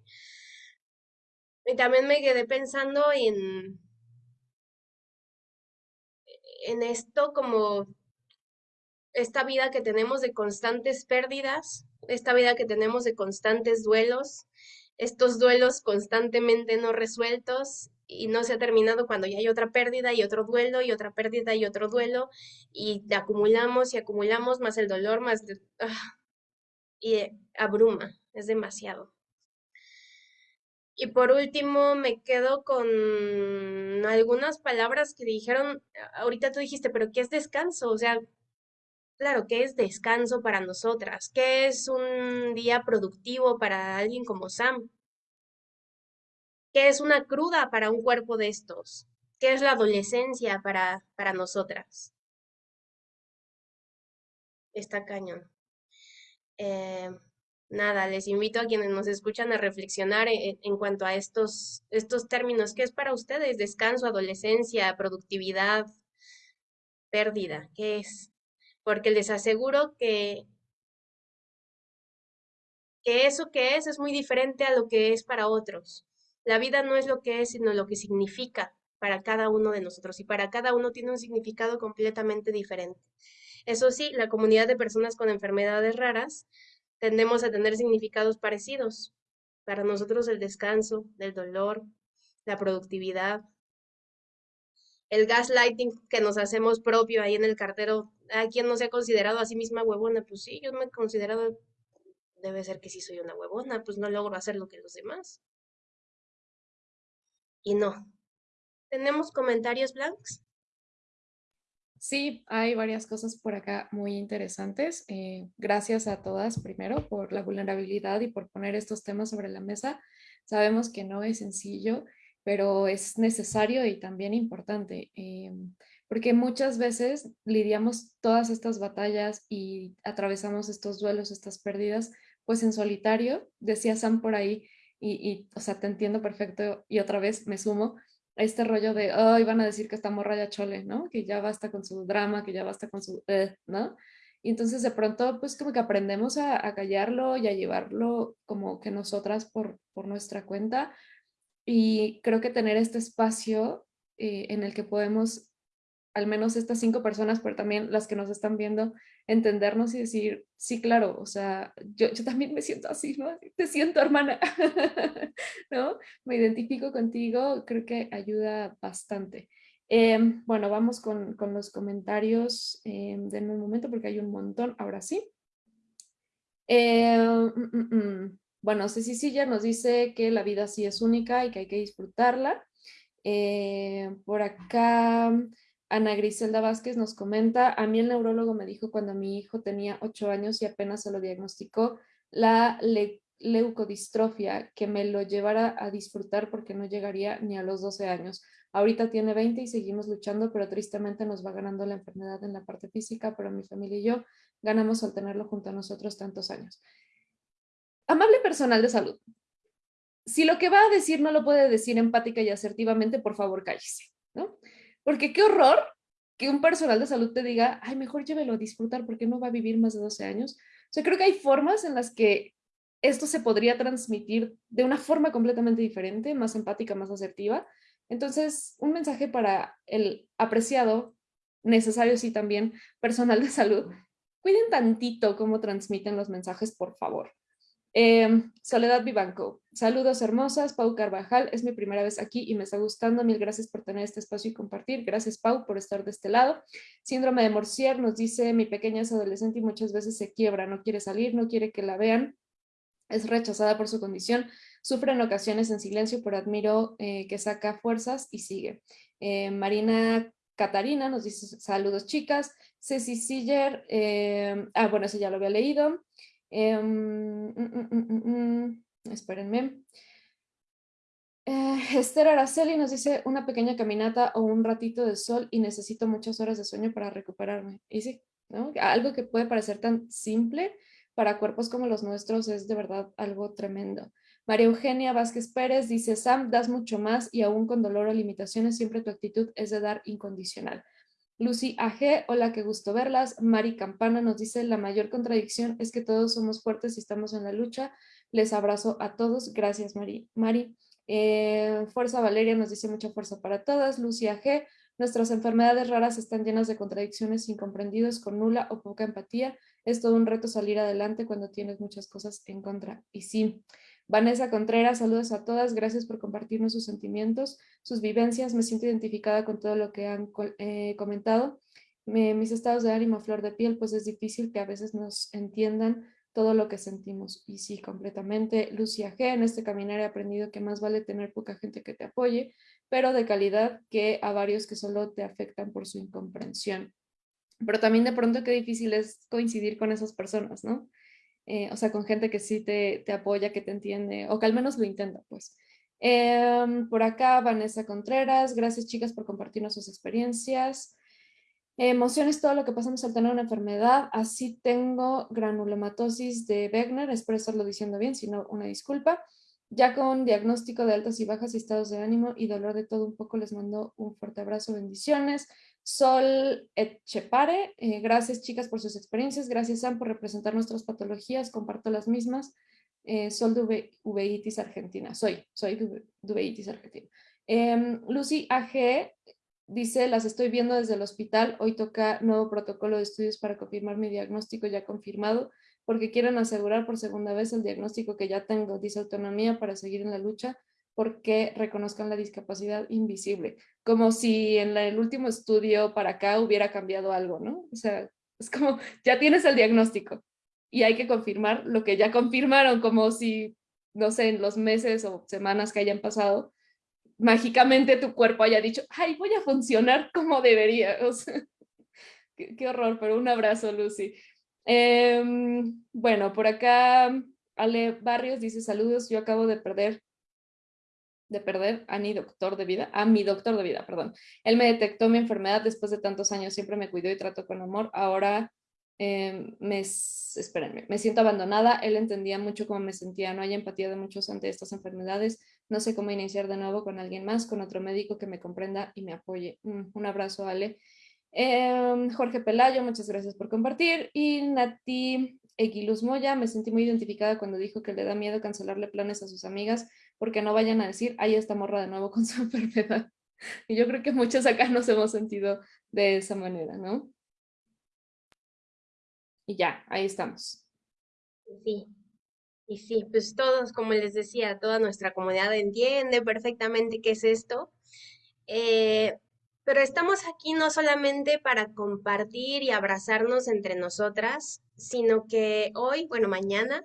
Y también me quedé pensando en, en esto como esta vida que tenemos de constantes pérdidas, esta vida que tenemos de constantes duelos, estos duelos constantemente no resueltos y no se ha terminado cuando ya hay otra pérdida y otro duelo y otra pérdida y otro duelo y acumulamos y acumulamos más el dolor, más... Ah, y abruma, es demasiado. Y por último, me quedo con algunas palabras que dijeron, ahorita tú dijiste, pero ¿qué es descanso? O sea, claro, ¿qué es descanso para nosotras? ¿Qué es un día productivo para alguien como Sam? ¿Qué es una cruda para un cuerpo de estos? ¿Qué es la adolescencia para, para nosotras? Está cañón. Eh, nada, les invito a quienes nos escuchan a reflexionar en, en, cuanto a estos, estos términos. ¿Qué es para ustedes? Descanso, adolescencia, productividad, pérdida. ¿Qué es? Porque les aseguro que, eso que es es muy diferente a lo que es para otros. La vida no es lo que es, sino lo que significa para cada uno de nosotros y para cada uno tiene un significado completamente diferente. Eso sí, la comunidad de personas con enfermedades raras tendemos a tener significados parecidos. Para nosotros el descanso, el dolor, la productividad, el gaslighting que nos hacemos propio ahí en el cartero. ¿A quien no se ha considerado a sí misma huevona? Pues sí, yo me he considerado, debe ser que sí soy una huevona, pues no logro hacer lo que los demás y no. ¿Tenemos comentarios blancos? Sí, hay varias cosas por acá muy interesantes. Eh, gracias a todas, primero, por la vulnerabilidad y por poner estos temas sobre la mesa. Sabemos que no es sencillo, pero es necesario y también importante, eh, porque muchas veces lidiamos todas estas batallas y atravesamos estos duelos, estas pérdidas, pues en solitario. Decía Sam por ahí, y, o sea, te entiendo perfecto y otra vez me sumo a este rollo de, ay, van a decir que está morra chole, ¿no? Que ya basta con su drama, que ya basta con su, eh", ¿no? Y entonces de pronto, pues como que aprendemos a, callarlo y a llevarlo como que nosotras por, por nuestra cuenta. Y creo que tener este espacio eh, en el que podemos al menos estas cinco personas, pero también las que nos están viendo, entendernos y decir, sí, claro, o sea, yo, yo también me siento así, ¿no? Te siento, hermana, (laughs) ¿no? Me identifico contigo, creo que ayuda bastante. Em, bueno, vamos con, con los comentarios. Eh, denme un momento porque hay un montón, ahora sí. Eh, mm, mm, mm. Bueno, Ceci ya nos dice que la vida sí es única y que hay que disfrutarla. Eh, por acá, Ana Griselda Vázquez nos comenta, a mí el neurólogo me dijo cuando mi hijo tenía ocho años y apenas se lo diagnosticó la leucodistrofia, que me lo llevara a disfrutar porque no llegaría ni a los 12 años. Ahorita tiene 20 y seguimos luchando, pero tristemente nos va ganando la enfermedad en la parte física, pero mi familia y yo ganamos al tenerlo junto a nosotros tantos años. Amable personal de salud, si lo que va a decir no lo puede decir empática y asertivamente, por favor cállese, ¿no? Porque qué horror que un personal de salud te diga, ay, mejor llévelo a disfrutar porque no va a vivir más de 12 años. O sea, creo que hay formas en las que esto se podría transmitir de una forma completamente diferente, más empática, más asertiva. Entonces, un mensaje para el apreciado, necesario sí también, personal de salud, cuiden tantito cómo transmiten los mensajes, por favor. Em, Soledad Vivanco, saludos hermosas, Pau Carvajal, es mi primera vez aquí y me está gustando, mil gracias por tener este espacio y compartir, gracias Pau por estar de este lado. Síndrome de Morsier nos dice, mi pequeña es adolescente y muchas veces se quiebra, no quiere salir, no quiere que la vean, es rechazada por su condición, sufre en ocasiones en silencio, pero admiro eh, que saca fuerzas y sigue. Eh, Marina Catarina nos dice, saludos chicas, Ceci Siller, eh, ah bueno, ese ya lo había leído, Em, mm, mm, mm, espérenme. Eh, Esther Araceli nos dice una pequeña caminata o un ratito de sol y necesito muchas horas de sueño para recuperarme. Y sí, algo que puede parecer tan simple para cuerpos como los nuestros es de verdad algo tremendo. María Eugenia Vázquez Pérez dice, Sam, das mucho más y aún con dolor o limitaciones, siempre tu actitud es de dar incondicional. Lucy AG, hola, qué gusto verlas. Mari Campana nos dice, la mayor contradicción es que todos somos fuertes y estamos en la lucha. Les abrazo a todos. Gracias, Mari. Mari. Eh, fuerza Valeria nos dice mucha fuerza para todas. Lucy AG, nuestras enfermedades raras están llenas de contradicciones incomprendidos con nula o poca empatía. Es todo un reto salir adelante cuando tienes muchas cosas en contra. Y sí, Vanessa Contreras, saludos a todas, gracias por compartirnos sus sentimientos, sus vivencias, me siento identificada con todo lo que han eh, comentado. mis estados de ánimo, flor de piel, pues es difícil que a veces nos entiendan todo lo que sentimos. Y sí, completamente. Lucia G, en este caminar he aprendido que más vale tener poca gente que te apoye, pero de calidad que a varios que solo te afectan por su incomprensión. Pero también de pronto qué difícil es coincidir con esas personas, ¿no? Eh, o sea, con gente que sí te, te, apoya, que te entiende, o que al menos lo intenta, pues. Em, por acá, Vanessa Contreras, gracias chicas por compartirnos sus experiencias. Emociones, todo lo que pasamos al tener una enfermedad, así tengo granulomatosis de Wegener, espero diciendo bien, si no, una disculpa. Ya con diagnóstico de altas y bajas estados de ánimo y dolor de todo un poco, les mando un fuerte abrazo, bendiciones. Sol Etchepare, eh, gracias chicas por sus experiencias, gracias Sam por representar nuestras patologías, comparto las mismas. Eh, Sol de Uveitis Argentina, soy, soy de Uveitis Argentina. Em, Lucy AG dice, las estoy viendo desde el hospital, hoy toca nuevo protocolo de estudios para confirmar mi diagnóstico ya confirmado, porque quieren asegurar por segunda vez el diagnóstico que ya tengo, dice autonomía para seguir en la lucha porque reconozcan la discapacidad invisible, como si en el último estudio para acá hubiera cambiado algo, ¿no? O sea, es como, (laughs) ya tienes el diagnóstico y hay que confirmar lo que ya confirmaron, como si, no sé, en los meses o semanas que hayan pasado, mágicamente tu cuerpo haya dicho, ay, voy a funcionar como debería. (laughs) O sea, qué, horror, pero un abrazo, Lucy. Em, bueno, por acá Ale Barrios dice saludos, yo acabo de perder de perder a mi doctor de vida, a mi doctor de vida, perdón. Él me detectó mi enfermedad después de tantos años, siempre me cuidó y trató con amor. Ahora em, me, espérenme, me siento abandonada. Él entendía mucho cómo me sentía, no hay empatía de muchos ante estas enfermedades. No sé cómo iniciar de nuevo con alguien más, con otro médico que me comprenda y me apoye. Mm, un abrazo, Ale. Em, Jorge Pelayo, muchas gracias por compartir. Y Nati Equiluz Moya, me sentí muy identificada cuando dijo que le da miedo cancelarle planes a sus amigas porque no vayan a decir, ahí está morra de nuevo con su (laughs) enfermedad. Y yo creo que muchos acá nos hemos sentido de esa manera, ¿no? Y ya, ahí estamos. Sí, y sí, pues todos, como les decía, toda nuestra comunidad entiende perfectamente qué es esto. Eh, pero estamos aquí no solamente para compartir y abrazarnos entre nosotras, sino que hoy, bueno, mañana,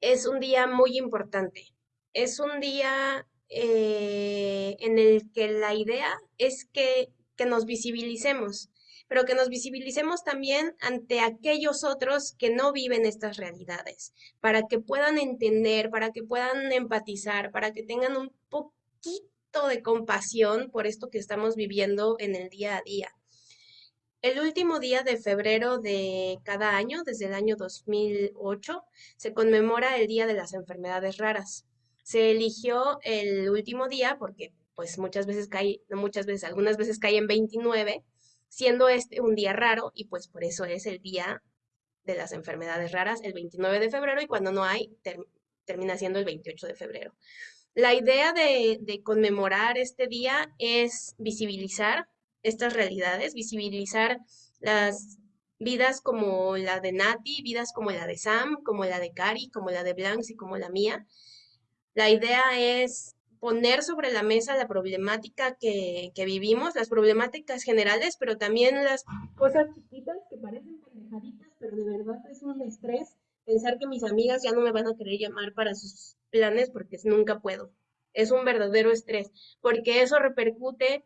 es un día muy importante. Es un día eh, en el que la idea es que, que nos visibilicemos, pero que nos visibilicemos también ante aquellos otros que no viven estas realidades, para que puedan entender, para que puedan empatizar, para que tengan un poquito de compasión por esto que estamos viviendo en el día a día. El último día de febrero de cada año, desde el año 2008, se conmemora el Día de las Enfermedades Raras. Se eligió el último día porque pues muchas veces cae, no muchas veces, algunas veces cae en 29, siendo este un día raro y pues por eso es el día de las enfermedades raras el 29 de febrero y cuando no hay termina siendo el 28 de febrero. La idea de, de conmemorar este día es visibilizar estas realidades, visibilizar las vidas como la de Nati, vidas como la de Sam, como la de Cari, como la de Blancs y como la mía. La idea es poner sobre la mesa la problemática que, vivimos, las problemáticas generales, pero también las cosas chiquitas que parecen pendejaditas, pero de verdad es un estrés pensar que mis amigas ya no me van a querer llamar para sus planes porque nunca puedo. Es un verdadero estrés, porque eso repercute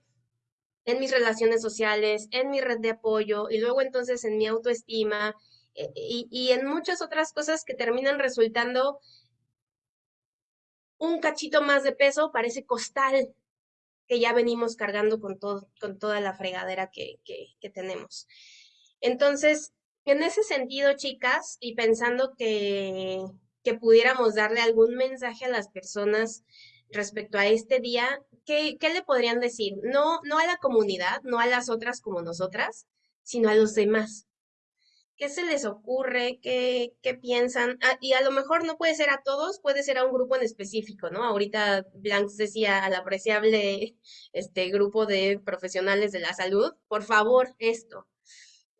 en mis relaciones sociales, en mi red de apoyo y luego entonces en mi autoestima eh, y, y en muchas otras cosas que terminan resultando un cachito más de peso parece costal que ya venimos cargando con, todo, con toda la fregadera que, que, tenemos. Entonces, en ese sentido, chicas, y pensando que, que pudiéramos darle algún mensaje a las personas respecto a este día, ¿qué, ¿qué, le podrían decir? No, no a la comunidad, no a las otras como nosotras, sino a los demás. ¿Qué se les ocurre? ¿Qué, piensan? Ah, y a lo mejor no puede ser a todos, puede ser a un grupo en específico, ¿no? Ahorita Blancs decía al apreciable este grupo de profesionales de la salud, por favor, esto.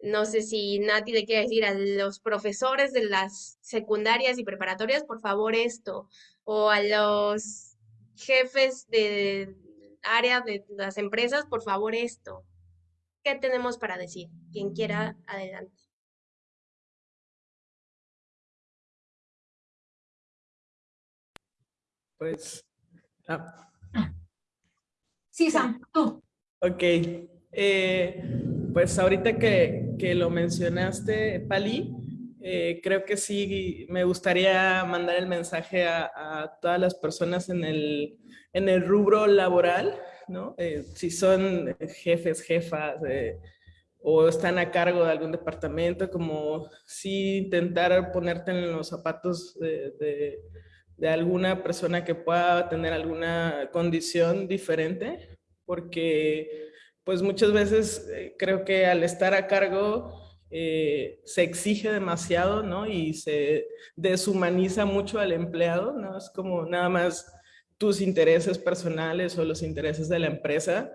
No sé si Nati le quiere decir a los profesores de las secundarias y preparatorias, por favor, esto. O a los jefes de área de las empresas, por favor, esto. ¿Qué tenemos para decir? Quien quiera, adelante. Pues... Ah. Sí, Sam, tú. Ok. Eh, pues ahorita que, que, lo mencionaste, Pali, eh, creo que sí me gustaría mandar el mensaje a, a todas las personas en el, en el rubro laboral, ¿no? Eh, si son jefes, jefas, o están a cargo de algún departamento, como sí intentar ponerte en los zapatos de de alguna persona que pueda tener alguna condición diferente, porque pues muchas veces eh, creo que al estar a cargo eh, se exige demasiado, ¿no? Y se deshumaniza mucho al empleado, ¿no? Es como nada más tus intereses personales o los intereses de la empresa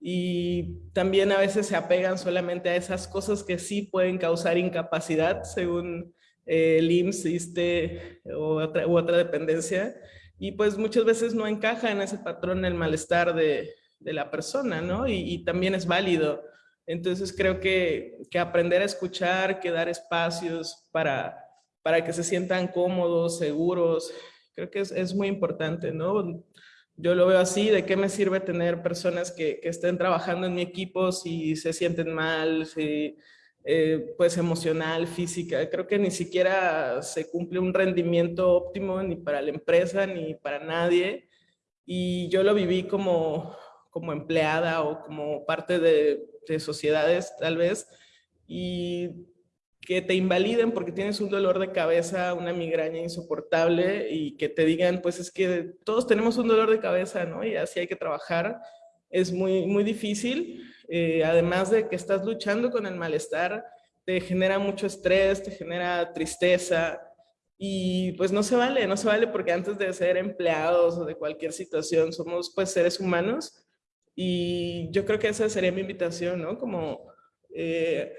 y también a veces se apegan solamente a esas cosas que sí pueden causar incapacidad según el IMSS, ISTE o otra, u otra dependencia, y pues muchas veces no encaja en ese patrón el malestar de, la persona, ¿no? Y, también es válido. Entonces creo que, aprender a escuchar, que dar espacios para, para que se sientan cómodos, seguros, creo que es, es muy importante, ¿no? Yo lo veo así, ¿de qué me sirve tener personas que, que estén trabajando en mi equipo si se sienten mal, si eh, pues emocional, física. Creo que ni siquiera se cumple un rendimiento óptimo ni para la empresa ni para nadie. Y yo lo viví como, como empleada o como parte de, de sociedades tal vez. Y que te invaliden porque tienes un dolor de cabeza, una migraña insoportable y que te digan, pues es que todos tenemos un dolor de cabeza, ¿no? Y así hay que trabajar. Es muy, muy difícil eh, además de que estás luchando con el malestar, te genera mucho estrés, te genera tristeza y pues no se vale, no se vale porque antes de ser empleados o de cualquier situación somos pues seres humanos Y yo creo que esa sería mi invitación, ¿no? Como eh,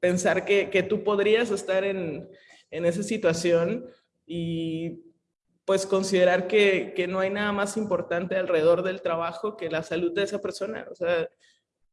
pensar que, que, tú podrías estar en, en, esa situación y pues considerar que, que, no hay nada más importante alrededor del trabajo que la salud de esa persona. O sea,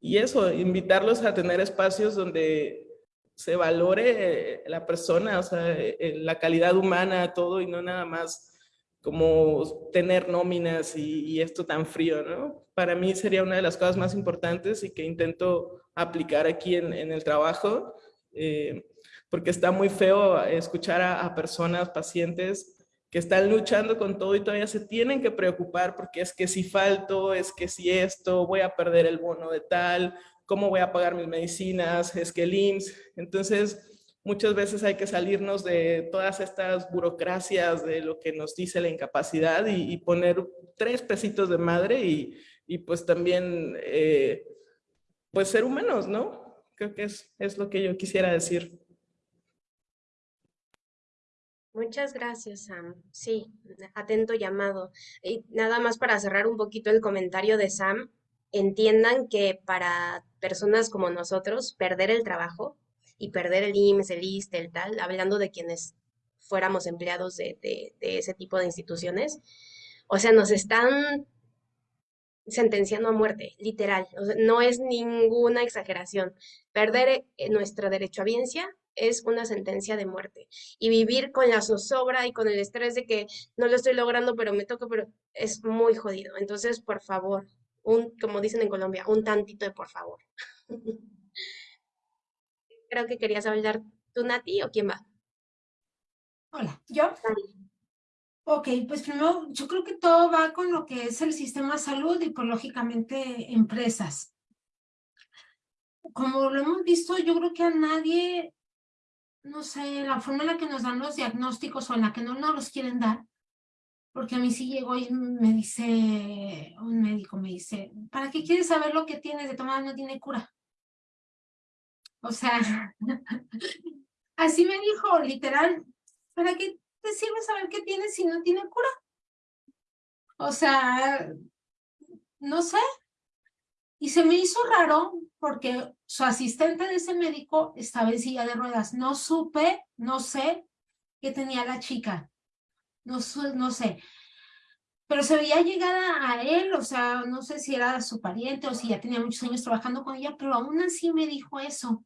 y eso, invitarlos a tener espacios donde se valore la persona, o sea, eh, la calidad humana, todo, y no nada más como tener nóminas y, esto tan frío, ¿no? Para mí sería una de las cosas más importantes y que intento aplicar aquí en, el trabajo, eh, porque está muy feo escuchar a, a personas, pacientes, que están luchando con todo y todavía se tienen que preocupar porque es que si falto, es que si esto, voy a perder el bono de tal, cómo voy a pagar mis medicinas, es que el IMSS. Entonces, muchas veces hay que salirnos de todas estas burocracias de lo que nos dice la incapacidad y, poner tres pesitos de madre y, y pues también, eh, pues ser humanos, ¿no? Creo que es, es lo que yo quisiera decir. Muchas gracias, Sam. Sí, atento llamado. Y nada más para cerrar un poquito el comentario de Sam, entiendan que para personas como nosotros, perder el trabajo y perder el IMSS, el ISTE, el tal, hablando de quienes fuéramos empleados de, de ese tipo de instituciones, o sea, nos están sentenciando a muerte, literal. no es ninguna exageración. Perder eh, nuestro derecho a biencia es una sentencia de muerte. Y vivir con la zozobra y con el estrés de que no lo estoy logrando, pero me toca, pero es muy jodido. Entonces, por favor, un, como dicen en Colombia, un tantito de por favor. (laughs) Creo que querías hablar tú, Nati, o quién va. Hola, ¿yo? Ok, pues primero, yo creo que todo va con lo que es el sistema de salud y, pues, lógicamente, empresas. Como lo hemos visto, yo creo que a nadie no sé, la forma en la que nos dan los diagnósticos o en la que no nos los quieren dar, porque a mí sí llegó y me dice, un médico me dice, ¿para qué quieres saber lo que tienes de tomar? No tiene cura. O sea, (laughs) así me dijo, literal, ¿para qué te sirve saber qué tienes si no tiene cura? O sea, no sé. Y se me hizo raro porque su asistente de ese médico estaba en silla de ruedas. No supe, no sé qué tenía la chica. No, no sé. Pero se veía llegar a, él, o sea, no sé si era su pariente o si ya tenía muchos años trabajando con ella, pero aún así me dijo eso.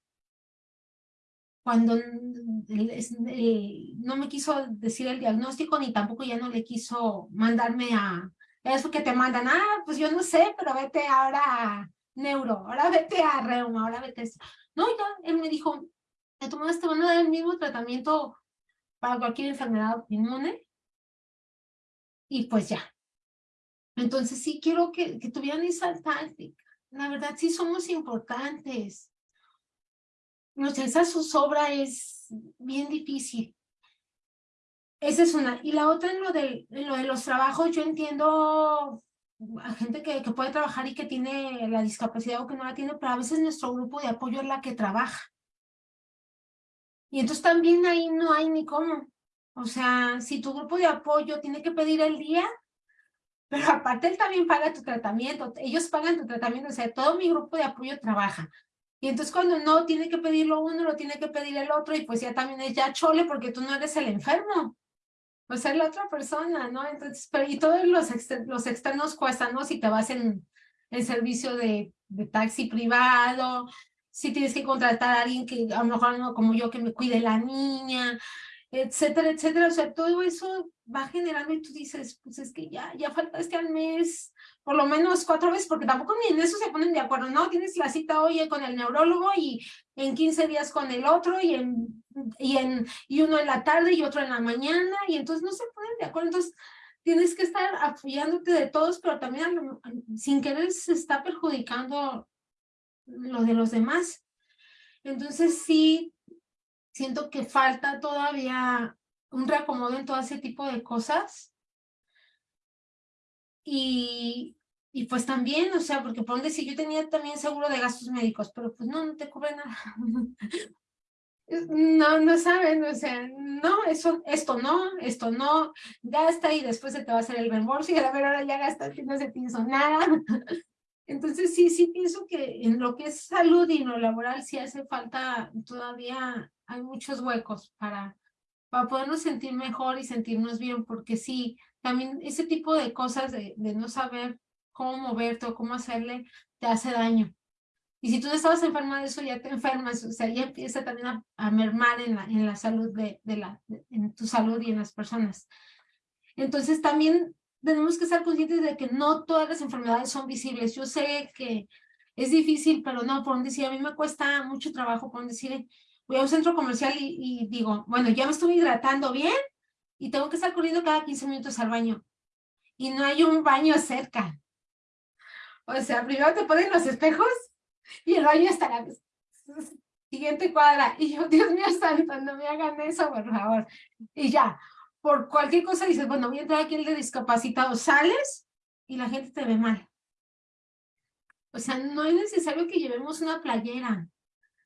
Cuando no me quiso decir el diagnóstico, ni tampoco ya no le quiso mandarme a... Eso que te mandan, ah, pues yo no sé, pero vete ahora a, neuro, ahora vete a reuma, ahora vete a eso. No, ya, él me dijo, te tomaste, van a dar el mismo tratamiento para cualquier enfermedad inmune. Y pues ya. Entonces sí quiero que, que tuvieran esa táctica. La verdad sí somos importantes. No sé, esa zozobra es bien difícil. Esa es una. Y la otra en lo, de, en lo de los trabajos, yo entiendo a gente que, que, puede trabajar y que tiene la discapacidad o que no la tiene, pero a veces nuestro grupo de apoyo es la que trabaja. Y entonces también ahí no hay ni cómo. O sea, si tu grupo de apoyo tiene que pedir el día, pero aparte él también paga tu tratamiento, ellos pagan tu tratamiento, o sea, todo mi grupo de apoyo trabaja. Y entonces cuando no tiene que pedirlo uno, lo tiene que pedir el otro, y pues ya también es ya chole porque tú no eres el enfermo o sea, la otra persona, ¿no? Entonces, pero, y todos los, los externos cuestan, ¿no? Si te vas en el servicio de, taxi privado, si tienes que contratar a alguien que a lo mejor no como yo que me cuide la niña, etcétera, etcétera. O sea, todo eso va generando y tú dices, pues es que ya, ya falta este al mes, por lo menos cuatro veces, porque tampoco ni en eso se ponen de acuerdo, ¿no? Tienes la cita hoy con el neurólogo y en 15 días con el otro y, en, y, en, y uno en la tarde y otro en la mañana y entonces no se ponen de acuerdo. Entonces tienes que estar apoyándote de todos, pero también sin querer se está perjudicando lo de los demás. Entonces sí, siento que falta todavía un reacomodo en todo ese tipo de cosas. Y, y pues también, o sea, porque por donde si yo tenía también seguro de gastos médicos, pero pues no, no te cubre nada. (laughs) No, no saben, o sea, no, eso, esto no, esto no, gasta y después se te va a hacer el reembolso y a ver ahora ya gastaste no se hizo nada. (laughs) Entonces, sí, sí pienso que en lo que es salud y lo laboral sí hace falta, todavía hay muchos huecos para, para podernos sentir mejor y sentirnos bien, porque sí, también ese tipo de cosas de, de no saber cómo moverte o cómo hacerle, te hace daño. Y si tú no estabas enferma de eso, ya te enfermas, o sea, ya empieza también a, a mermar en la, en la salud de, de la, en tu salud y en las personas. Entonces también tenemos que estar conscientes de que no todas las enfermedades son visibles. Yo sé que es difícil, pero no, por decir, a mí me cuesta mucho trabajo, por decir, voy a un centro comercial y, y, digo, bueno, ya me estoy hidratando bien y tengo que estar corriendo cada 15 minutos al baño. Y no hay un baño cerca. O sea, primero te ponen los espejos (laughs) y el baño está la siguiente cuadra. Y yo, Dios mío santo, no me hagan eso, por favor. Y ya, por cualquier cosa dices, bueno, voy a entrar aquí el de discapacitado, sales y la gente te ve mal. O sea, no es necesario que llevemos una playera,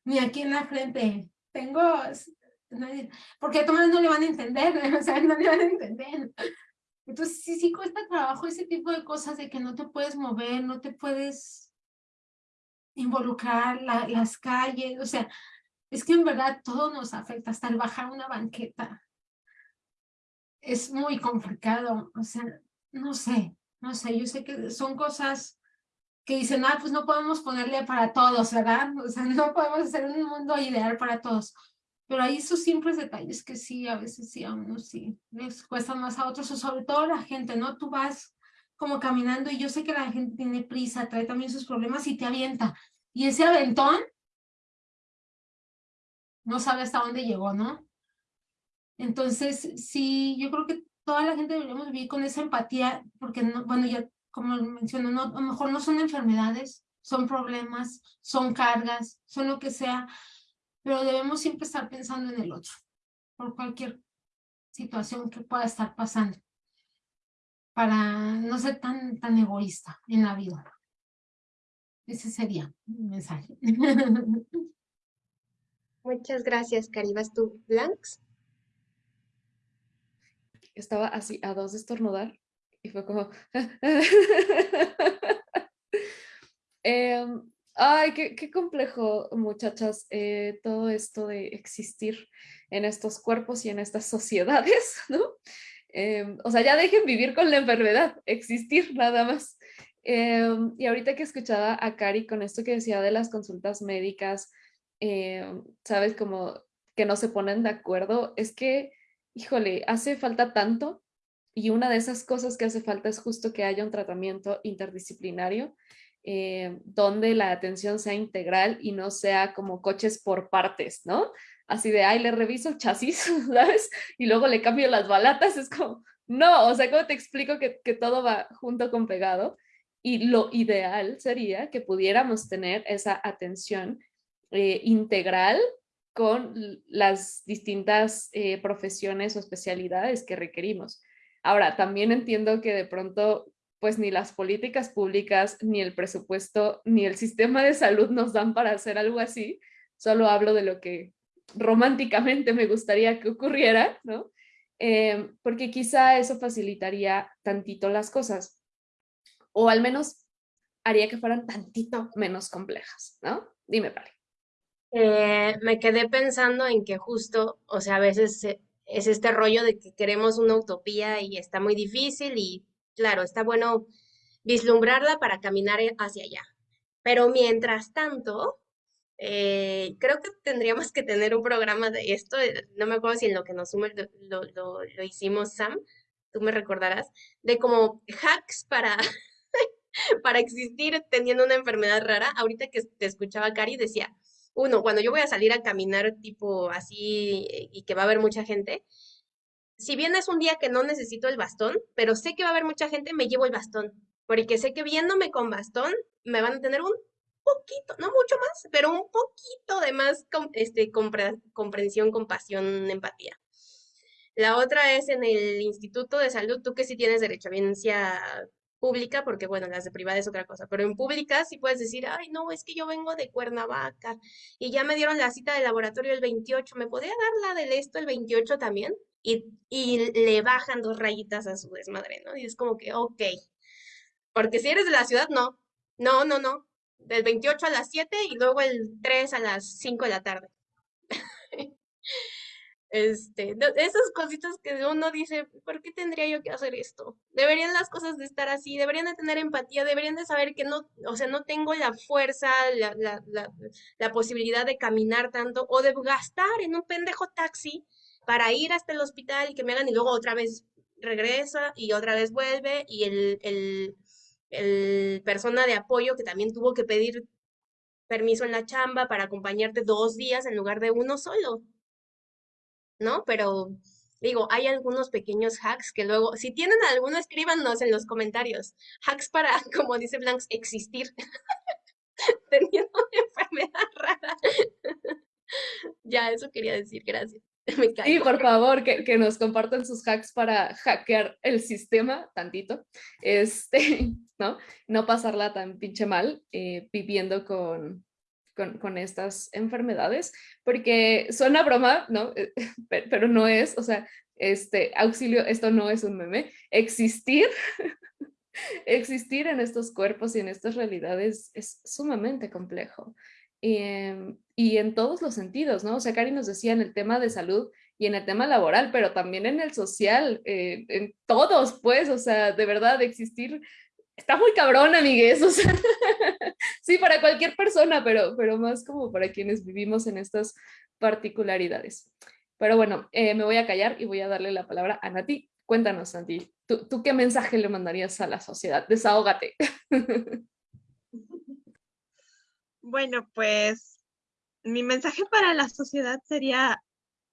ni aquí en la frente. Tengo, porque a todos no le van a entender, (laughs) o sea, no le van a entender. Entonces, sí, sí cuesta trabajo ese tipo de cosas de que no te puedes mover, no te puedes involucrar, las calles, o sea, es que en verdad todo nos afecta, hasta el bajar una banqueta es muy complicado, o sea, no sé, no sé, yo sé que son cosas que dicen, ah, pues no podemos ponerle para todos, ¿verdad? (laughs) O sea, no podemos hacer un mundo ideal para todos. Pero hay esos simples detalles que sí, a veces sí, a unos sí, les cuestan más a otros, o sobre todo la gente, ¿no? Tú vas como caminando y yo sé que la gente tiene prisa, trae también sus problemas y te avienta. Y ese aventón, no sabe hasta dónde llegó, ¿no? Entonces, sí, yo creo que toda la gente deberíamos vivir con esa empatía, porque, no, bueno, ya como menciono, no, a lo mejor no son enfermedades, son problemas, son cargas, son lo que sea, pero debemos siempre estar pensando en el otro, por cualquier situación que pueda estar pasando, para no ser tan, tan egoísta en la vida. Ese sería mi mensaje. (laughs) Muchas gracias, Caribas. ¿Tú, Blanks? estaba así a dos de estornudar y fue como... (laughs) Em, ay, qué, qué, complejo, muchachas, eh, todo esto de existir en estos cuerpos y en estas (laughs) sociedades, ¿no? Eh, o sea, ya dejen vivir con la enfermedad, existir nada más. Eh, y ahorita que escuchaba a Cari con esto que decía de las consultas médicas, sabes, como que no se ponen de acuerdo, es que híjole, hace falta tanto y una de esas cosas que hace falta es justo que haya un tratamiento interdisciplinario donde la atención sea integral y no sea como coches por partes, ¿no? Así de, ay, le reviso chasis, (laughs) ¿sabes? Y luego le cambio las balatas, es como, no, o sea, ¿cómo te explico que, que todo va junto con pegado? Y lo ideal sería que pudiéramos tener esa atención eh, integral con las distintas eh, profesiones o especialidades que requerimos. Ahora, también entiendo que de pronto, pues ni las políticas públicas, ni el presupuesto, ni el sistema de salud nos dan para hacer algo así. Solo hablo de lo que románticamente me gustaría que ocurriera, ¿no? Eh, porque quizá eso facilitaría tantito las cosas. O al menos haría que fueran tantito menos complejas, ¿no? Dime, Pali. Eh, me quedé pensando en que justo, o sea, a veces es este rollo de que queremos una utopía y está muy difícil y claro, está bueno vislumbrarla para caminar hacia allá. Pero mientras tanto, eh, creo que tendríamos que tener un programa de esto, eh, no me acuerdo si en lo que nos sume lo, lo, lo hicimos, Sam, tú me recordarás, de como hacks para, (laughs) para existir teniendo una enfermedad rara. Ahorita que te escuchaba, Cari, decía, uno, cuando yo voy a salir a caminar tipo así eh, y que va a haber mucha gente, si bien es un día que no necesito el bastón, pero sé que va a haber mucha gente, me llevo el bastón, porque sé que viéndome con bastón me van a tener un poquito, no mucho más, pero un poquito de más este, comprensión, compasión, empatía. La otra es en el Instituto de Salud, tú que sí tienes derecho a evidencia pública, porque bueno, las de privada es otra cosa, pero en pública sí puedes decir, ay, no, es que yo vengo de Cuernavaca y ya me dieron la cita de laboratorio el 28, ¿me podría dar la del esto el 28 también? Y, y le bajan dos rayitas a su desmadre, ¿no? Y es como que, ok, porque si eres de la ciudad, no, No, no, no. Del 28 a las 7 y luego el 3 a las 5 de la tarde. (laughs) Este, esas cositas que uno dice, ¿por qué tendría yo que hacer esto? Deberían las cosas de estar así, deberían de tener empatía, deberían de saber que no, o sea, no tengo la fuerza, la, la, la, la posibilidad de caminar tanto o de gastar en un pendejo taxi para ir hasta el hospital y que me hagan y luego otra vez regresa y otra vez vuelve y el, el, el persona de apoyo que también tuvo que pedir permiso en la chamba para acompañarte dos días en lugar de uno solo. ¿no? Pero digo, hay algunos pequeños hacks que luego, si tienen alguno, escríbanos en los comentarios. Hacks para, (laughs) como dice Blanks, existir. (laughs) Teniendo una enfermedad rara. (laughs) ya, eso quería decir, gracias. (laughs) Me sí, por favor, que, que, nos compartan sus hacks para hackear el sistema tantito, este, (laughs) ¿no? No pasarla tan pinche mal eh, viviendo con, con, estas enfermedades, porque suena broma, ¿no? (laughs) Pero no es, o sea, este auxilio, esto no es un meme, existir, existir en estos cuerpos y en estas realidades es sumamente complejo. Y, em, y, en todos los sentidos, ¿no? O sea, Cari nos decía en el tema de salud y en el tema laboral, pero también en el social, eh, en todos, pues, o sea, de verdad, existir está muy cabrón, amigues, (laughs) o sea, sí, para cualquier persona, pero, pero más como para quienes vivimos en estas particularidades. Pero bueno, eh, me voy a callar y voy a darle la palabra a Nati. Cuéntanos, Nati, ¿tú, ¿tú qué mensaje le mandarías a la sociedad? Desahógate. (laughs) Bueno, pues mi mensaje para la sociedad sería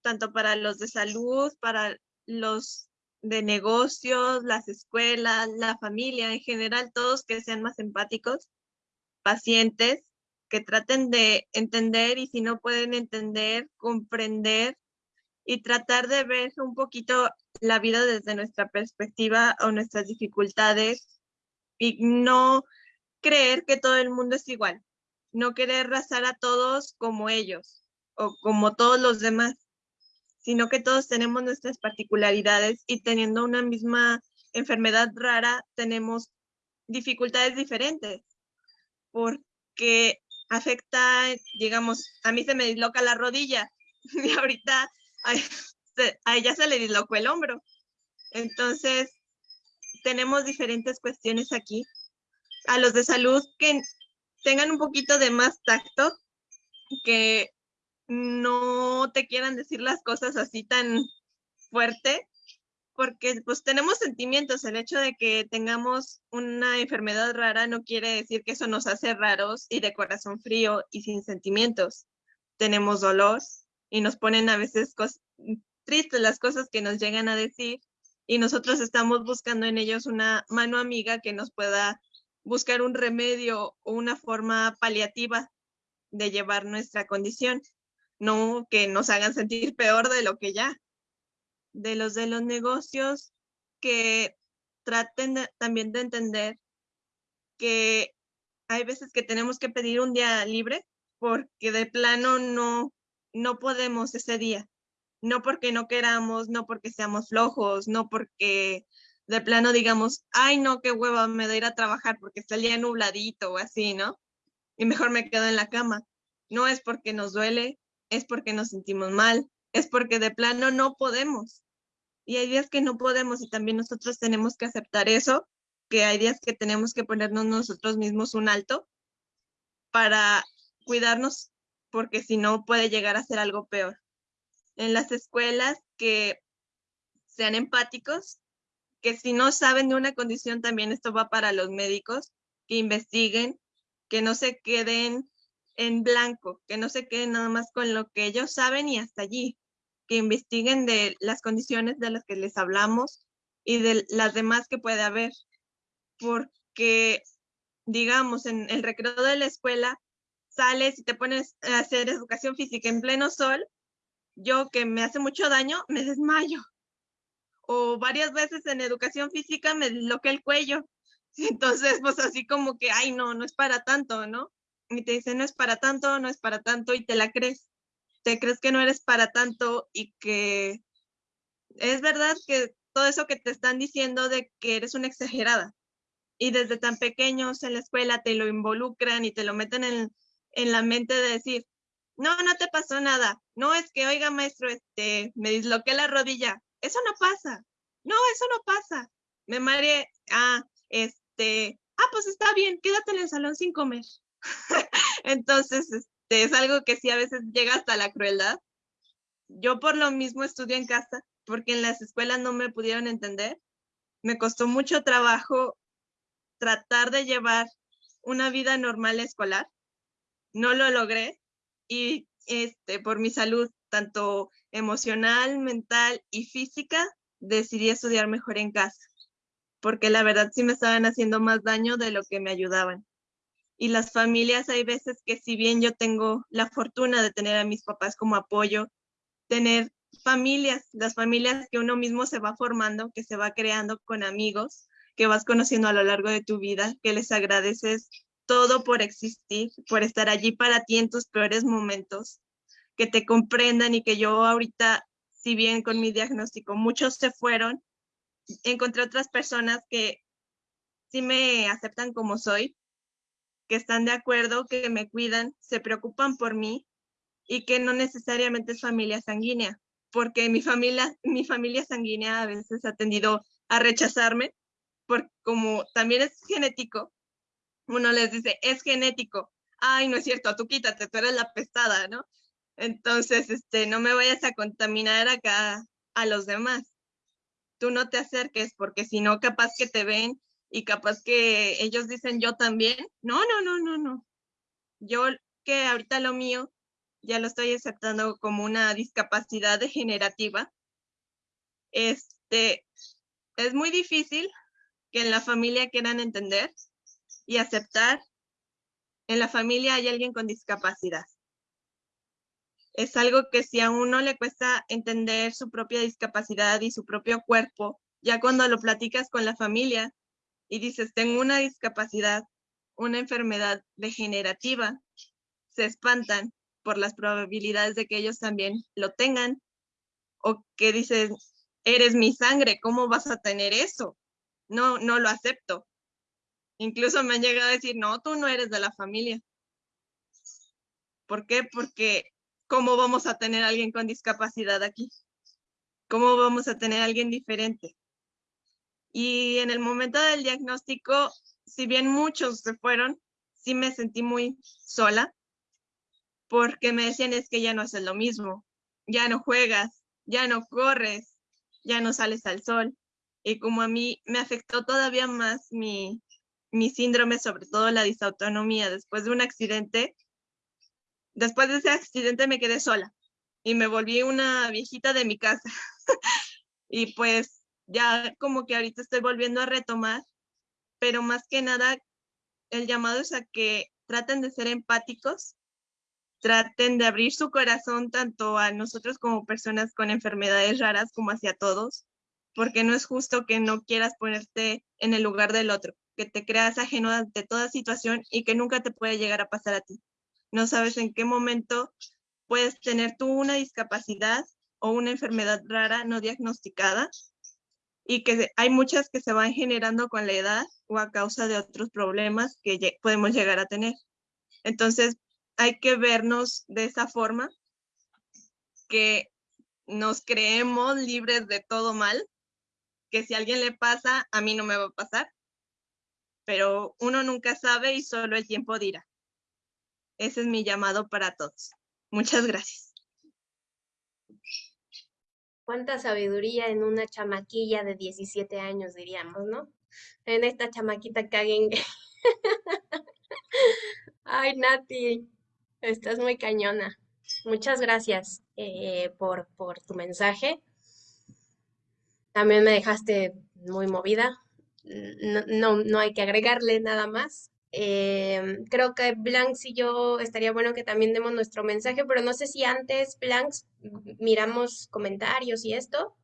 tanto para los de salud, para los de negocios, las escuelas, la familia en general, todos que sean más empáticos, pacientes, que traten de entender y si no pueden entender, comprender y tratar de ver un poquito la vida desde nuestra perspectiva o nuestras dificultades y no creer que todo el mundo es igual, no querer razar a todos como ellos o como todos los demás sino que todos tenemos nuestras particularidades y teniendo una misma enfermedad rara tenemos dificultades diferentes porque afecta, digamos, a mí se me disloca la rodilla (laughs) y ahorita a, ella se le dislocó el hombro. Entonces, tenemos diferentes cuestiones aquí. A los de salud que tengan un poquito de más tacto, que no te quieran decir las cosas así tan fuerte, porque pues tenemos sentimientos. El hecho de que tengamos una enfermedad rara no quiere decir que eso nos hace raros y de corazón frío y sin sentimientos. Tenemos dolor y nos ponen a veces tristes las cosas que nos llegan a decir y nosotros estamos buscando en ellos una mano amiga que nos pueda buscar un remedio o una forma paliativa de llevar nuestra condición no que nos hagan sentir peor de lo que ya. De los de los negocios que traten también de entender que hay veces que tenemos que pedir un día libre porque de plano no, no podemos ese día. No porque no queramos, no porque seamos flojos, no porque de plano digamos, ay no, qué hueva, me da ir a trabajar porque está el día nubladito o así, ¿no? Y mejor me quedo en la cama. No es porque nos duele, es porque nos sentimos mal, es porque de plano no podemos. Y hay días que no podemos y también nosotros tenemos que aceptar eso, que hay días que tenemos que ponernos nosotros mismos un alto para cuidarnos, porque si no puede llegar a ser algo peor. En las escuelas que sean empáticos, que si no saben de una condición, también esto va para los médicos, que investiguen, que no se queden en blanco, que no se queden nada más con lo que ellos saben y hasta allí, que investiguen de las condiciones de las que les hablamos y de las demás que puede haber, porque digamos, en el recreo de la escuela, sales y te pones a hacer educación física en pleno sol, yo que me hace mucho daño, me desmayo. O varias veces en educación física me disloqué el cuello. (laughs) Entonces, pues así como que, ay, no, no es para tanto, ¿no? y te dicen no es para tanto, no es para tanto y te la crees. Te crees que no eres para tanto y que es verdad que todo eso que te están diciendo de que eres una exagerada, y desde tan pequeños en la escuela te lo involucran y te lo meten en, en la mente de decir, no, no te pasó nada. No es que, oiga, maestro, este, me disloqué la rodilla. Eso no pasa. No, eso no pasa. Me mareé. Ah, este, ah, pues está bien, quédate en el salón sin comer. (laughs) Entonces, este, es algo que sí a veces llega hasta la crueldad. Yo por lo mismo estudio en casa, porque en las escuelas no me pudieron entender. Me costó mucho trabajo tratar de llevar una vida normal escolar. No lo logré y este, por mi salud, tanto emocional, mental y física, decidí estudiar mejor en casa, porque la verdad sí me estaban haciendo más daño de lo que me ayudaban. Y las familias, hay veces que si bien yo tengo la fortuna de tener a mis papás como apoyo, tener familias, las familias que uno mismo se va formando, que se va creando con amigos, que vas conociendo a lo largo de tu vida, que les agradeces todo por existir, por estar allí para ti en tus peores momentos, que te comprendan y que yo ahorita, si bien con mi diagnóstico muchos se fueron, encontré otras personas que sí me aceptan como soy, que están de acuerdo, que me cuidan, se preocupan por mí y que no necesariamente es familia sanguínea, porque mi familia, mi familia sanguínea a veces ha tendido a rechazarme, porque como también es genético, uno les dice, es genético. Ay, no es cierto, tú quítate, tú eres la pestada, ¿no? Entonces, este, no me vayas a contaminar acá a los demás. Tú no te acerques porque si no, capaz que te ven y capaz que ellos dicen yo también. No, no, no, no, no. Yo que ahorita lo mío ya lo estoy aceptando como una discapacidad degenerativa. Este, es muy difícil que en la familia quieran entender y aceptar en la familia hay alguien con discapacidad. Es algo que si a uno le cuesta entender su propia discapacidad y su propio cuerpo, ya cuando lo platicas con la familia y dices, tengo una discapacidad, una enfermedad degenerativa, se espantan por las probabilidades de que ellos también lo tengan. O que dicen, eres mi sangre, ¿cómo vas a tener eso? No, no lo acepto. Incluso me han llegado a decir, no, tú no eres de la familia. ¿Por qué? Porque ¿cómo vamos a tener a alguien con discapacidad aquí? ¿Cómo vamos a tener a alguien diferente? Y en el momento del diagnóstico, si bien muchos se fueron, sí me sentí muy sola, porque me decían es que ya no haces lo mismo, ya no juegas, ya no corres, ya no sales al sol. Y como a mí me afectó todavía más mi, mi síndrome, sobre todo la disautonomía, después de un accidente, después de ese accidente me quedé sola y me volví una viejita de mi casa. (laughs) y pues ya como que ahorita estoy volviendo a retomar, pero más que nada el llamado es a que traten de ser empáticos, traten de abrir su corazón tanto a nosotros como personas con enfermedades raras como hacia todos, porque no es justo que no quieras ponerte en el lugar del otro que te creas ajeno ante toda situación y que nunca te puede llegar a pasar a ti. No sabes en qué momento puedes tener tú una discapacidad o una enfermedad rara no diagnosticada y que hay muchas que se van generando con la edad o a causa de otros problemas que podemos llegar a tener. Entonces, hay que vernos de esa forma, que nos creemos libres de todo mal, que si a alguien le pasa, a mí no me va a pasar, pero uno nunca sabe y solo el tiempo dirá. Ese es mi llamado para todos. Muchas gracias. Cuánta sabiduría en una chamaquilla de 17 años, diríamos, ¿no? En esta chamaquita caguengue. (laughs) Ay, Nati, estás muy cañona. Muchas gracias eh, por, por tu mensaje. También me dejaste muy movida, no, no, hay que agregarle nada más. Em, creo que Blanks y yo estaría bueno que también demos nuestro mensaje, pero no sé si antes, Blanks, miramos comentarios y esto.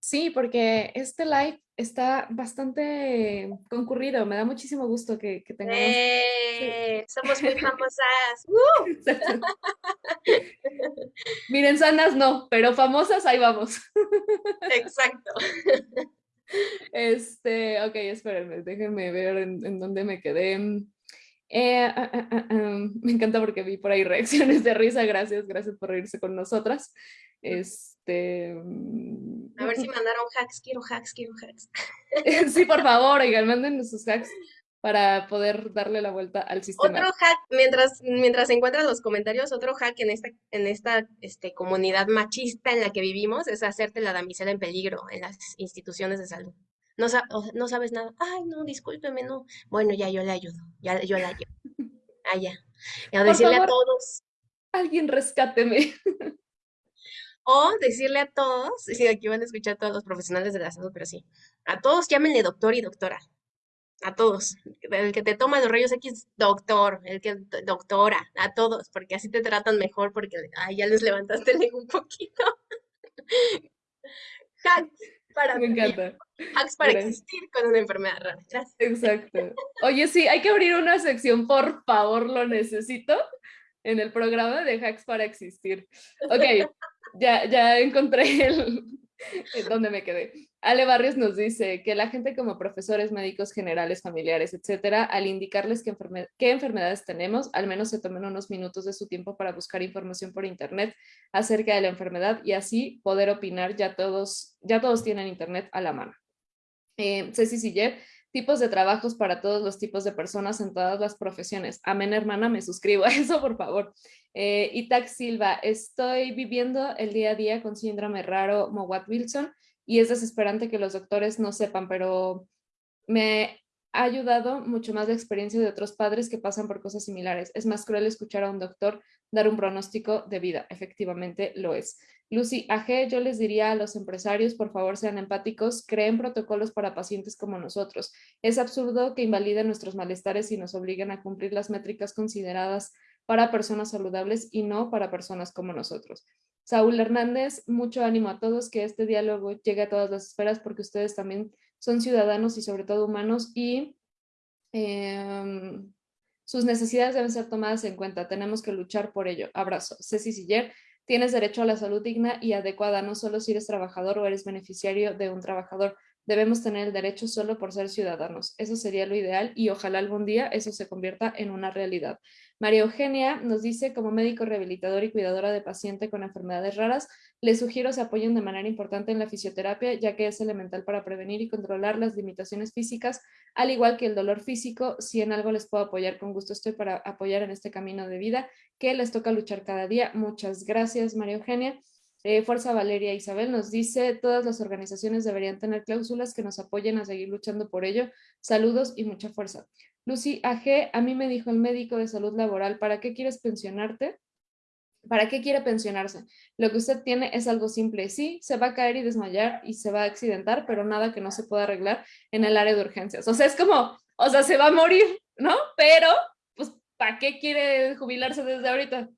Sí, porque este live está bastante concurrido. Me da muchísimo gusto que, que tengamos. Eh, somos muy (laughs) famosas. Miren, sanas no, pero famosas ahí vamos. Exacto. Este, ok, espérenme, déjenme ver en, en dónde me quedé. Eh, ah, ah, ah, (laughs) me encanta porque vi por ahí reacciones de risa, gracias, gracias por reírse con nosotras. Este... Mm, A ver si (laughs) mandaron hacks, quiero hacks, quiero hacks. sí, por favor, oigan, manden sus hacks para poder darle la vuelta al sistema. Otro hack, mientras, mientras encuentran los comentarios, otro hack en esta, en esta este, comunidad machista en la que vivimos es hacerte la damisela en peligro en las instituciones de salud. No, no sabes nada. Ay, no, discúlpeme, no. Bueno, ya yo le ayudo. Ya yo le ayudo. (laughs) Ah, ya. Y a decirle a todos. Alguien rescáteme. (laughs) O decirle a todos, sí, aquí van a escuchar todos los profesionales de la salud, pero sí. A todos llámenle doctor y doctora a todos. El que te toma los rayos X, doctor, el que doctora, a todos, porque así te tratan mejor, porque ay, ya les levantaste el ego un poquito. (laughs) hacks para Me encanta. Hacks para existir con una enfermedad rara. Gracias. Exacto. Oye, sí, hay que abrir una sección, por favor, lo necesito, en el programa de hacks para existir. Ok, ya, ya encontré el, (laughs) donde me quedé. Ale Barrios nos dice que la gente como profesores, médicos generales, familiares, etcétera, al indicarles qué, qué, enfermedades tenemos, al menos se tomen unos minutos de su tiempo para buscar información por internet acerca de la enfermedad y así poder opinar. Ya todos, ya todos tienen internet a la mano. Eh, Ceci Siller, tipos de trabajos para todos los tipos de personas en todas las profesiones. Amén, hermana, me suscribo a (laughs) eso, por favor. Eh, Itac Silva, estoy viviendo el día a día con síndrome raro Mowat-Wilson y es desesperante que los doctores no sepan, pero me ha ayudado mucho más la experiencia de otros padres que pasan por cosas similares. Es más cruel escuchar a un doctor dar un pronóstico de vida. Efectivamente lo es. Lucy AG, yo les diría a los empresarios, por favor sean empáticos, creen protocolos para pacientes como nosotros. Es absurdo que invaliden nuestros malestares y nos obliguen a cumplir las métricas consideradas para personas saludables y no para personas como nosotros. Saúl Hernández, mucho ánimo a todos, que este diálogo llegue a todas las esferas porque ustedes también son ciudadanos y sobre todo humanos y em, sus necesidades deben ser tomadas en cuenta. Tenemos que luchar por ello. Abrazo. Ceci Siller, tienes derecho a la salud digna y adecuada, no solo si eres trabajador o eres beneficiario de un trabajador. Debemos tener el derecho solo por ser ciudadanos. Eso sería lo ideal y ojalá algún día eso se convierta en una realidad. María Eugenia nos dice, como médico rehabilitador y cuidadora de paciente con enfermedades raras, les sugiero se apoyen de manera importante en la fisioterapia, ya que es elemental para prevenir y controlar las limitaciones físicas, al igual que el dolor físico. Si en algo les puedo apoyar, con gusto estoy para apoyar en este camino de vida que les toca luchar cada día. Muchas gracias, María Eugenia. Eh, Fuerza Valeria Isabel nos dice, todas las organizaciones deberían tener cláusulas que nos apoyen a seguir luchando por ello. Saludos y mucha fuerza. Lucy AG, a mí me dijo el médico de salud laboral, ¿para qué quieres pensionarte? ¿Para qué quiere pensionarse? Lo que usted tiene es algo simple. Sí, se va a caer y desmayar y se va a accidentar, pero nada que no se pueda arreglar en el área de urgencias. O sea, es como, o sea, se va a morir, ¿no? Pero, pues, ¿para qué quiere jubilarse desde ahorita?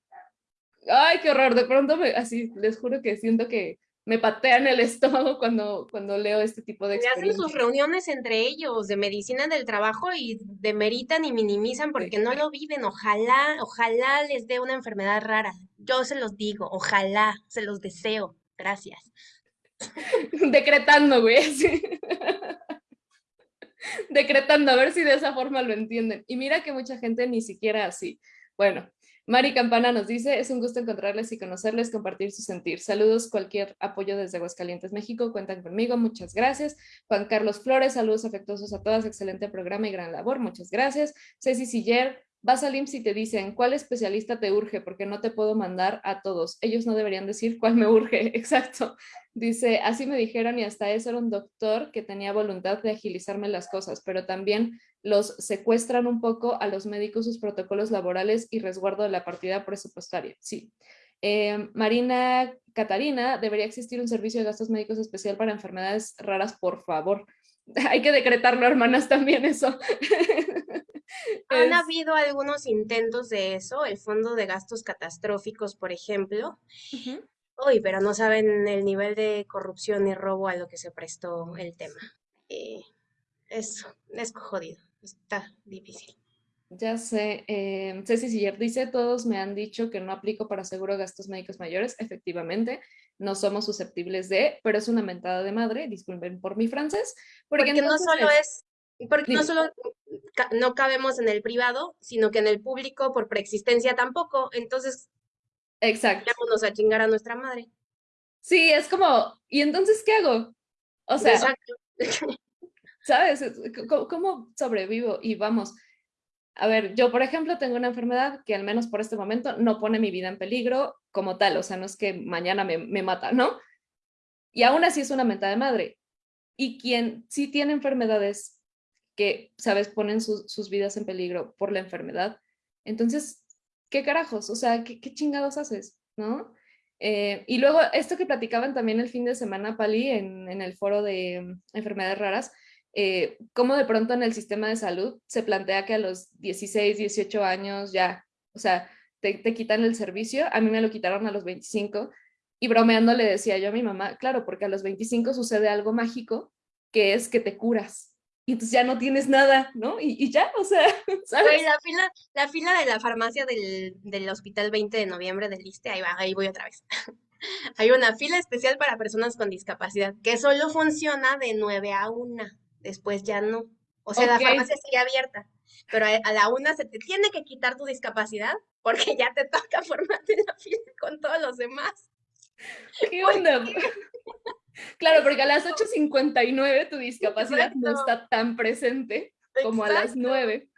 Ay, qué horror. De pronto, me, así, les juro que siento que me patean el estómago cuando, cuando leo este tipo de experiencias. hacen sus reuniones entre ellos de medicina del trabajo y demeritan y minimizan porque no lo viven. Ojalá, ojalá les dé una enfermedad rara. Yo se los digo, ojalá, se los deseo. Gracias. (laughs) Decretando, güey. (laughs) Decretando, a ver si de esa forma lo entienden. Y mira que mucha gente ni siquiera así. Bueno, Mari Campana nos dice, es un gusto encontrarles y conocerles, compartir su sentir. Saludos, cualquier apoyo desde Aguascalientes, México, cuentan conmigo, muchas gracias. Juan Carlos Flores, saludos afectuosos a todas, excelente programa y gran labor, muchas gracias. Ceci Siller, Vas al IMSS y te dicen, ¿cuál especialista te urge? Porque no te puedo mandar a todos. Ellos no deberían decir cuál me urge, (laughs) exacto. Dice, así me dijeron y hasta eso era un doctor que tenía voluntad de agilizarme las cosas, pero también los secuestran un poco a los médicos sus protocolos laborales y resguardo de la partida presupuestaria. Sí. Eh, Marina Catarina, debería existir un servicio de gastos médicos especial para enfermedades raras, por favor. (laughs) Hay que decretarlo, hermanas, también eso. (laughs) Han habido algunos intentos de eso, el Fondo de Gastos Catastróficos, por ejemplo. Uy, pero no saben el nivel de corrupción y robo a lo que se prestó el tema. Y es, es jodido, está difícil. Ya sé, eh, Ceci Siller dice, todos me han dicho que no aplico para seguro gastos médicos mayores, efectivamente, no somos susceptibles de, pero es una mentada de madre, disculpen por mi francés, porque, no solo es, porque no solo no cabemos en el privado, sino que en el público por preexistencia tampoco, entonces Exacto. Vámonos a chingar a nuestra madre. Sí, es como, ¿y entonces qué hago? O sea, Exacto. (laughs) ¿sabes? ¿Cómo, sobrevivo? Y vamos, a ver, yo por ejemplo tengo una enfermedad que al menos por este momento no pone mi vida en peligro como tal, o sea, no es que mañana me, me mata, ¿no? Y aún así es una mentada de madre. Y quien sí tiene enfermedades que, ¿sabes?, ponen sus vidas en peligro por la enfermedad, entonces, ¿qué carajos? O sea, ¿qué, qué chingados haces? ¿No? Eh, y luego, esto que platicaban también el fin de semana, Pali, en, en el foro de mm, enfermedades raras, eh, cómo de pronto en el sistema de salud se plantea que a los 16, 18 años ya, o sea, te, te, quitan el servicio, a mí me lo quitaron a los 25 y bromeando le decía yo a mi mamá, claro, porque a los 25 sucede algo mágico que es que te curas. Y entonces ya no tienes nada, ¿no? Y, y ya, o sea, (laughs) ¿sabes? la, fila, la fila de la farmacia del, del hospital 20 de noviembre del ISTE, ahí va, ahí voy otra vez. (laughs) Hay una fila especial para personas con discapacidad que solo funciona de 9 a 1 después ya no. O sea, la farmacia sigue abierta, pero a, la una se te tiene que quitar tu discapacidad porque ya te toca (laughs) formarte la fila con todos los demás. ¿Qué onda? (laughs) claro, porque a las 8.59 tu discapacidad no está tan presente como a las 9.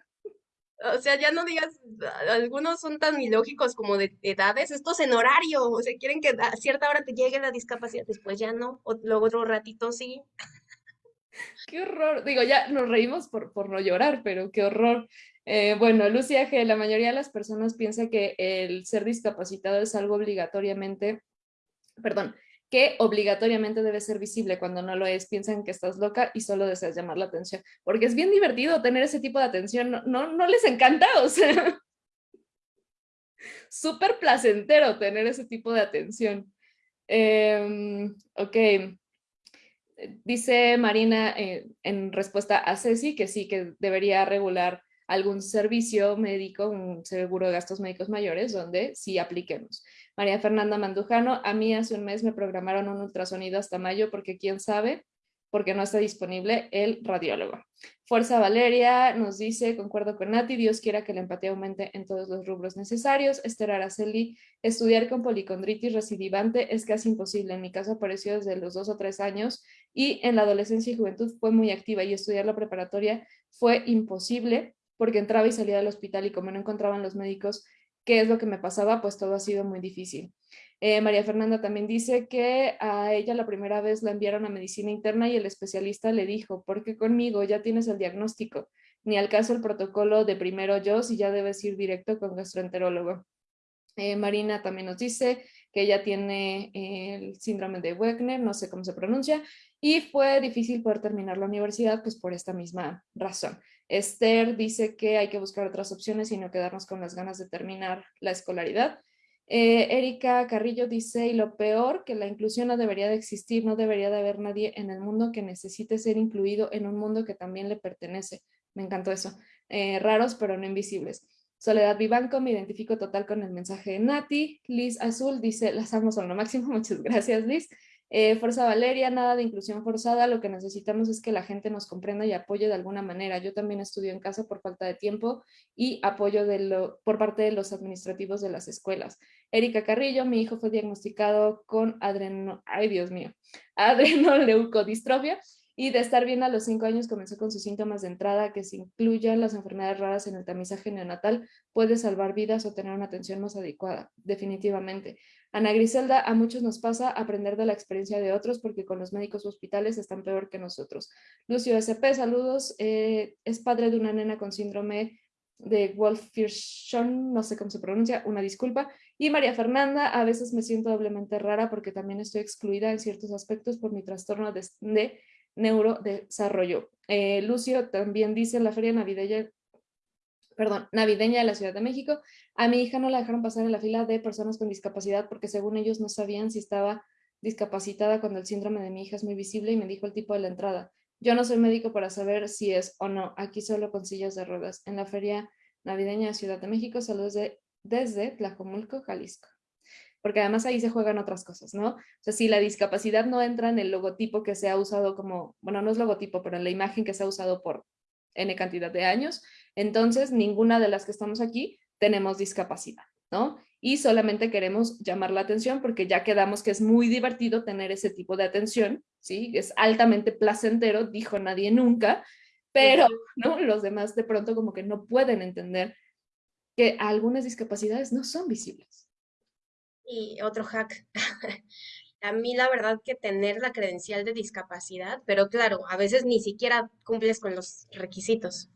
O sea, ya no digas, algunos son tan ilógicos como de edades, estos en horario, o sea, quieren que a cierta hora te llegue la discapacidad, después ya no, o luego otro ratito sí. (laughs) Qué horror. Digo, ya nos reímos por, por no llorar, pero qué horror. Eh, bueno, Lucia, que la mayoría de las personas piensa que el ser discapacitado es algo obligatoriamente, perdón, que obligatoriamente debe ser visible cuando no lo es, piensan que estás loca y solo deseas llamar la atención, porque es bien divertido tener ese tipo de atención, no, no, les encanta, (laughs) o sea, súper placentero tener ese tipo de atención. Eh, ok, dice Marina eh, en respuesta a Ceci que sí, que debería regular algún servicio médico, un seguro de gastos médicos mayores, donde sí apliquemos. María Fernanda Mandujano, a mí hace un mes me programaron un ultrasonido hasta mayo porque quién sabe, porque no está disponible el radiólogo. Fuerza Valeria nos dice, concuerdo con Nati, Dios quiera que la empatía aumente en todos los rubros necesarios. Esther Araceli, estudiar con policondritis recidivante es casi imposible. En mi caso apareció desde los dos o tres años y en la adolescencia y juventud fue muy activa y estudiar la preparatoria fue imposible porque entraba y salía del hospital y como no encontraban los médicos qué es lo que me pasaba, pues todo ha sido muy difícil. Eh, María Fernanda también dice que a ella la primera vez la enviaron a medicina interna y el especialista le dijo, porque conmigo ya tienes el diagnóstico, ni al caso el protocolo de primero yo, si ya debes ir directo con gastroenterólogo. Eh, Marina también nos dice que ella tiene el síndrome de Wegner, no sé cómo se pronuncia, y fue difícil poder terminar la universidad pues por esta misma razón. Esther dice que hay que buscar otras opciones y no quedarnos con las ganas de terminar la escolaridad. Eh, Erika Carrillo dice, y lo peor, que la inclusión no debería de existir, no debería de haber nadie en el mundo que necesite ser incluido en un mundo que también le pertenece. Me encantó eso. Eh, raros, pero no invisibles. Soledad Vivanco, me identifico total con el mensaje de Nati. Liz Azul dice, las amo son lo máximo. (laughs) Muchas gracias, Liz. Eh, Fuerza Valeria, nada de inclusión forzada, lo que necesitamos es que la gente nos comprenda y apoye de alguna manera. Yo también estudio en casa por falta de tiempo y apoyo de lo, por parte de los administrativos de las escuelas. Erika Carrillo, mi hijo fue diagnosticado con adreno, ay Dios mío, (laughs) adrenoleucodistrofia y de estar bien a los cinco años comenzó con sus síntomas de entrada que se incluyan las enfermedades raras en el tamizaje neonatal, puede salvar vidas o tener una atención más adecuada, definitivamente. Ana Griselda, a muchos nos pasa aprender de la experiencia de otros porque con los médicos hospitales están peor que nosotros. Lucio SP, saludos. Eh, es padre de una nena con síndrome de Wolf-Fierschon, no sé cómo se pronuncia, una disculpa. Y María Fernanda, a veces me siento doblemente rara porque también estoy excluida en ciertos aspectos por mi trastorno de neurodesarrollo. Eh, Lucio también dice, la feria navideña perdón, navideña de la Ciudad de México. A mi hija no la dejaron pasar en la fila de personas con discapacidad porque según ellos no sabían si estaba discapacitada cuando el síndrome de mi hija es muy visible y me dijo el tipo de la entrada. Yo no soy médico para saber si es o no, aquí solo con sillas de ruedas. En la feria navideña de Ciudad de México, saludos de, desde Tlajomulco, Jalisco. Porque además ahí se juegan otras cosas, ¿no? O sea, si la discapacidad no entra en el logotipo que se ha usado como, bueno, no es logotipo, pero en la imagen que se ha usado por N cantidad de años, entonces ninguna de las que estamos aquí tenemos discapacidad, ¿no? Y solamente queremos llamar la atención porque ya quedamos que es muy divertido tener ese tipo de atención, ¿sí? Es altamente placentero, dijo nadie nunca, pero ¿no? los demás de pronto como que no pueden entender que algunas discapacidades no son visibles. Y otro hack. (laughs) A mí la verdad que tener la credencial de discapacidad, pero claro, a veces ni siquiera cumples con los requisitos.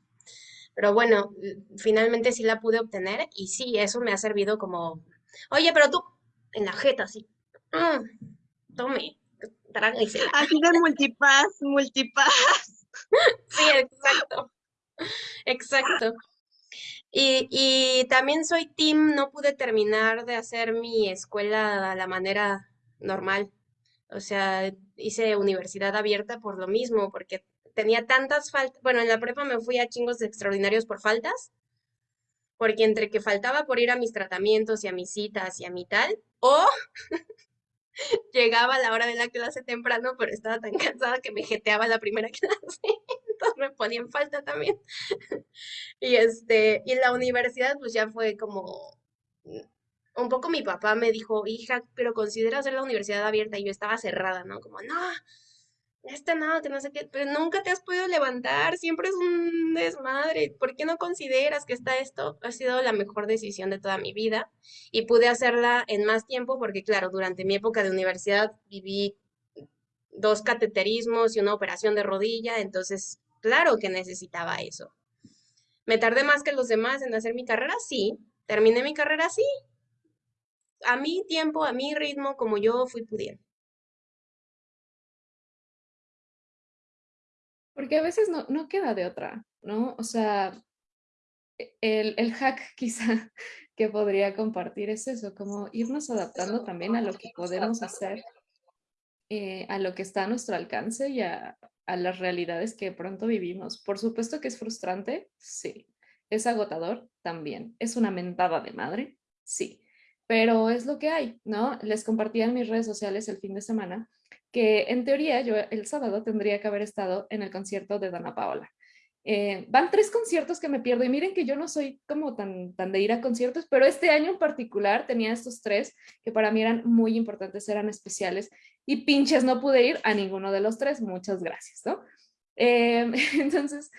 Pero bueno, finalmente sí la pude obtener y sí, eso me ha servido como, oye, pero tú, en la jeta, sí. Mm, tome, tráguesela. Así de multipass, multipass. (laughs) Sí, exacto. Exacto. Y, también soy team, no pude terminar de hacer mi escuela a la manera normal. O sea, hice universidad abierta por lo mismo, porque tenía tantas faltas. Bueno, en la prepa me fui a chingos extraordinarios por faltas, porque entre que faltaba por ir a mis tratamientos y a mis citas y a mi tal, o (laughs) llegaba a la hora de la clase temprano, pero estaba tan (laughs) cansada que me jeteaba la primera (laughs) clase, entonces (laughs) me ponía en falta también. (laughs) y este, y la universidad pues ya fue como un poco mi papá me dijo, hija, pero considera hacer la universidad abierta y yo estaba cerrada, ¿no? Como, no, este no, que no sé qué, pero nunca te has podido levantar, siempre es un desmadre, ¿por qué no consideras que está esto? Ha sido la mejor decisión de toda mi vida y pude hacerla en más tiempo porque, claro, durante mi época de universidad viví dos cateterismos y una operación de rodilla, entonces, claro que necesitaba eso. ¿Me tardé más que los demás en hacer mi carrera? Sí. ¿Terminé mi carrera? Sí a mi tiempo, a mi ritmo, como yo fui pudiendo. Porque a veces no, no queda de otra, ¿no? O sea, e, el, el hack (laughs) quizá que podría compartir es eso, como irnos adaptando también a lo que podemos hacer, eh, a lo que está a nuestro alcance y a, a las realidades que pronto vivimos. Por supuesto que es frustrante, sí. Es agotador, también. Es una mentada de madre, sí pero es lo que hay, ¿no? Les compartí en mis redes sociales el fin de semana que en teoría yo el sábado tendría que haber estado en el concierto de Dana Paola. Eh, van tres conciertos que me pierdo y miren que yo no soy como tan, tan de ir a conciertos, pero este año en particular tenía estos tres que para mí eran muy importantes, eran especiales y pinches no pude ir a ninguno de los tres, muchas gracias, ¿no? Eh, (laughs) entonces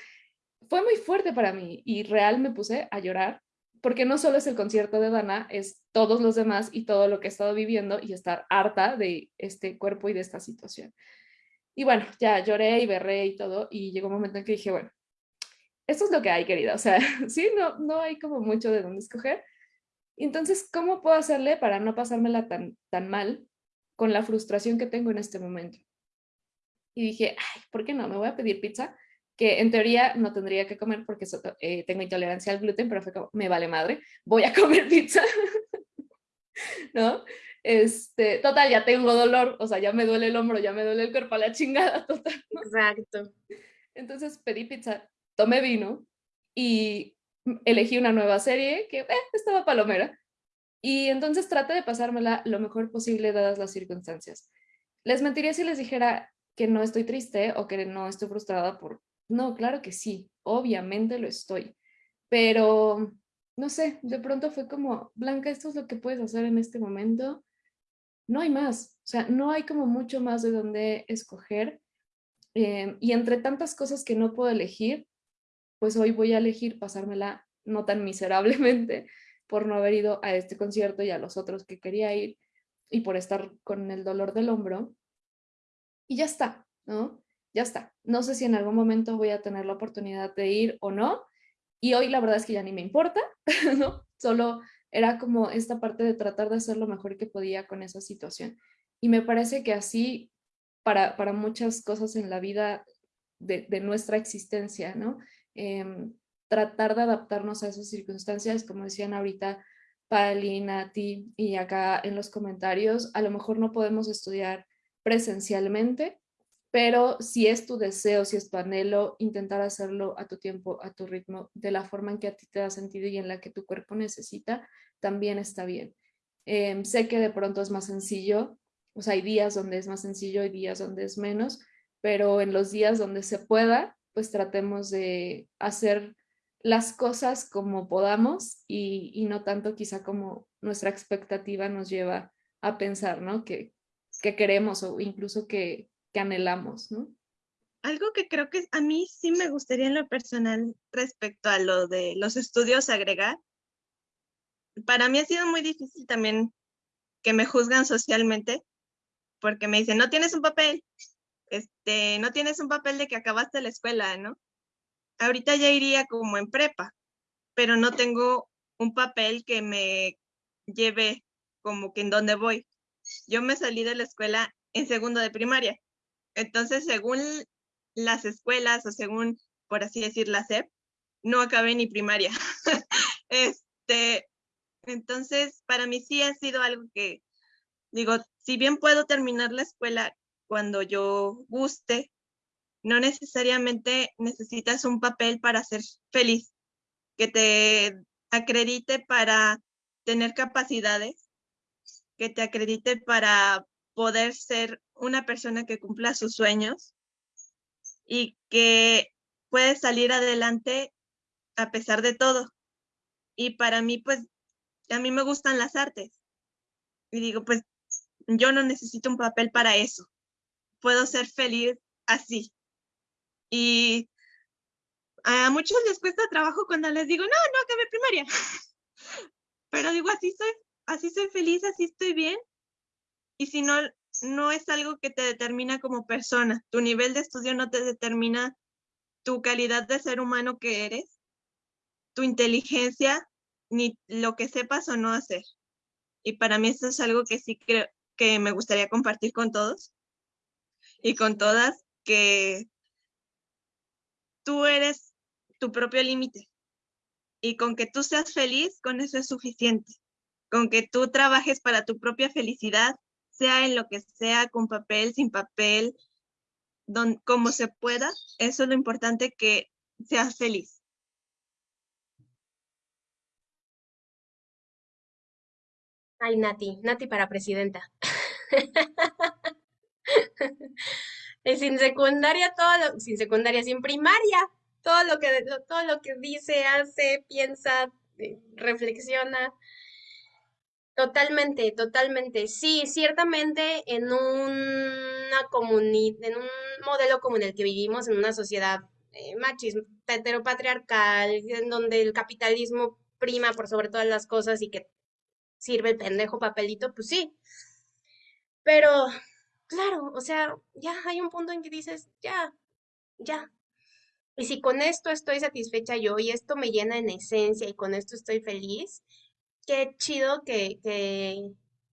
fue muy fuerte para mí y real me puse a llorar porque no solo es el concierto de Dana, es todos los demás y todo lo que he estado viviendo y estar harta de este cuerpo y de esta situación. Y bueno, ya lloré y berré y todo, y llegó un momento en que dije, bueno, esto es lo que hay, querida, o sea, (laughs) sí, no, no hay como mucho de dónde escoger. Entonces, ¿cómo puedo hacerle para no pasármela tan, tan mal con la frustración que tengo en este momento? Y dije, ay, ¿por qué no? Me voy a pedir pizza que en teoría no tendría que comer porque eh, tengo intolerancia al gluten, pero fue como, me vale madre, voy a (laughs) comer pizza, (laughs) ¿no? Este, total, ya tengo dolor, o sea, ya me duele el hombro, ya me duele el cuerpo a la chingada, total. Exacto. Entonces pedí pizza, tomé vino y elegí una nueva serie que eh, estaba palomera. Y entonces traté de pasármela lo mejor posible dadas las circunstancias. Les mentiría si les dijera que no estoy triste o que no estoy frustrada por no, claro que sí, obviamente lo estoy, pero no sé, de pronto fue como, Blanca, esto es lo que puedes hacer en este momento. No hay más, o sea, no hay como mucho más de dónde escoger. Eh, y entre tantas cosas que no puedo elegir, pues hoy voy a elegir pasármela no tan miserablemente (laughs) por no haber ido a este concierto y a los otros que quería ir y por estar con el dolor del hombro. Y ya está, ¿no? ya está. No sé si en algún momento voy a tener la oportunidad de ir o no. Y hoy la verdad es que ya ni me importa, (laughs) ¿no? Solo era como esta parte de tratar de hacer lo mejor que podía con esa situación. Y me parece que así, para, para muchas cosas en la vida de, de nuestra existencia, ¿no? Em, tratar de adaptarnos a esas circunstancias, como decían ahorita Pali, Nati y acá en los comentarios, a lo mejor no podemos estudiar presencialmente, pero si es tu deseo, si es tu anhelo, intentar hacerlo a tu tiempo, a tu ritmo, de la forma en que a ti te da sentido y en la que tu cuerpo necesita, también está bien. Em, sé que de pronto es más sencillo, o sea, hay días donde es más sencillo, hay días donde es menos, pero en los días donde se pueda, pues tratemos de hacer las cosas como podamos y, no tanto quizá como nuestra expectativa nos lleva a pensar, ¿no? Que, que queremos o incluso que, que anhelamos, ¿no? Algo que creo que a mí sí me gustaría en lo personal respecto a lo de los estudios agregar. Para mí ha sido muy difícil también que me juzgan socialmente porque me dicen, no tienes un papel, este, no tienes un papel de que acabaste la escuela, ¿no? Ahorita ya iría como en prepa, pero no tengo un papel que me lleve como que en dónde voy. Yo me salí de la escuela en segundo de primaria. Entonces, según las escuelas o según, por así decir, la SEP, no acabé ni primaria. (laughs) este, entonces, para mí sí ha sido algo que, digo, si bien puedo terminar la escuela cuando yo guste, no necesariamente necesitas un papel para ser feliz, que te acredite para tener capacidades, que te acredite para poder ser una persona que cumpla sus sueños y que puede salir adelante a pesar de todo. Y para mí, pues, a mí me gustan las artes. Y digo, pues, yo no necesito un papel para eso puedo ser feliz así. Y a muchos les cuesta trabajo cuando les digo, no, no acabé primaria. (laughs) Pero digo, así soy, así soy feliz, así estoy bien. Y si no, no es algo que te determina como persona. Tu nivel de estudio no te determina tu calidad de ser humano que eres, tu inteligencia, ni lo que sepas o no hacer. Y para mí eso es algo que sí creo que me gustaría compartir con todos y con todas que tú eres tu propio límite y con que tú seas feliz, con eso es suficiente. Con que tú trabajes para tu propia felicidad, sea en lo que sea, con papel, sin papel, don, como se pueda, eso es lo importante que seas feliz. Ay, Nati, Nati para presidenta. (laughs) (laughs) y sin secundaria, todo sin secundaria, sin primaria, todo lo que, todo lo que dice, hace, piensa, eh, reflexiona. Totalmente, totalmente. Sí, ciertamente en una comunidad, en un modelo como en el que vivimos, en una sociedad eh, heteropatriarcal, en donde el capitalismo prima por sobre todas las cosas y que sirve el pendejo papelito, pues sí. Pero claro, o sea, ya hay un punto en que dices, ya, ya. Y si con esto estoy satisfecha yo y esto me llena en esencia y con esto estoy feliz, qué chido que, que,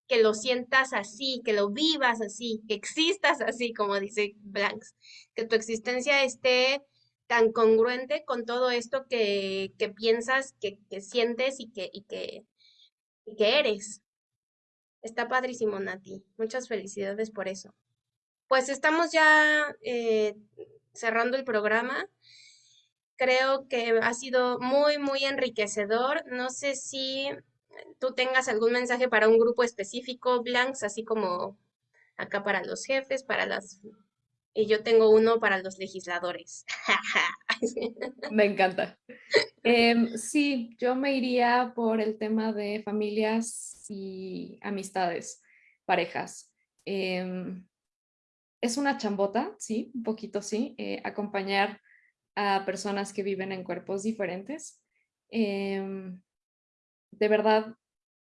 que lo sientas así, que lo vivas así, que existas así, como dice Blanks, que tu existencia esté tan congruente con todo esto que, que piensas, que, que sientes y que, y que, y que eres. Está padrísimo, Nati. Muchas felicidades por eso. Pues estamos ya eh, cerrando el programa. Creo que ha sido muy, muy enriquecedor. No sé si tú tengas algún mensaje para un grupo específico, Blanks, así como acá para los jefes, para las... Y yo tengo uno para los legisladores. (laughs) Me encanta. Em, sí, yo me iría por el tema de familias y amistades, parejas. Em, es una chambota, sí, un poquito sí, eh, acompañar a personas que viven en cuerpos diferentes. Em, de verdad,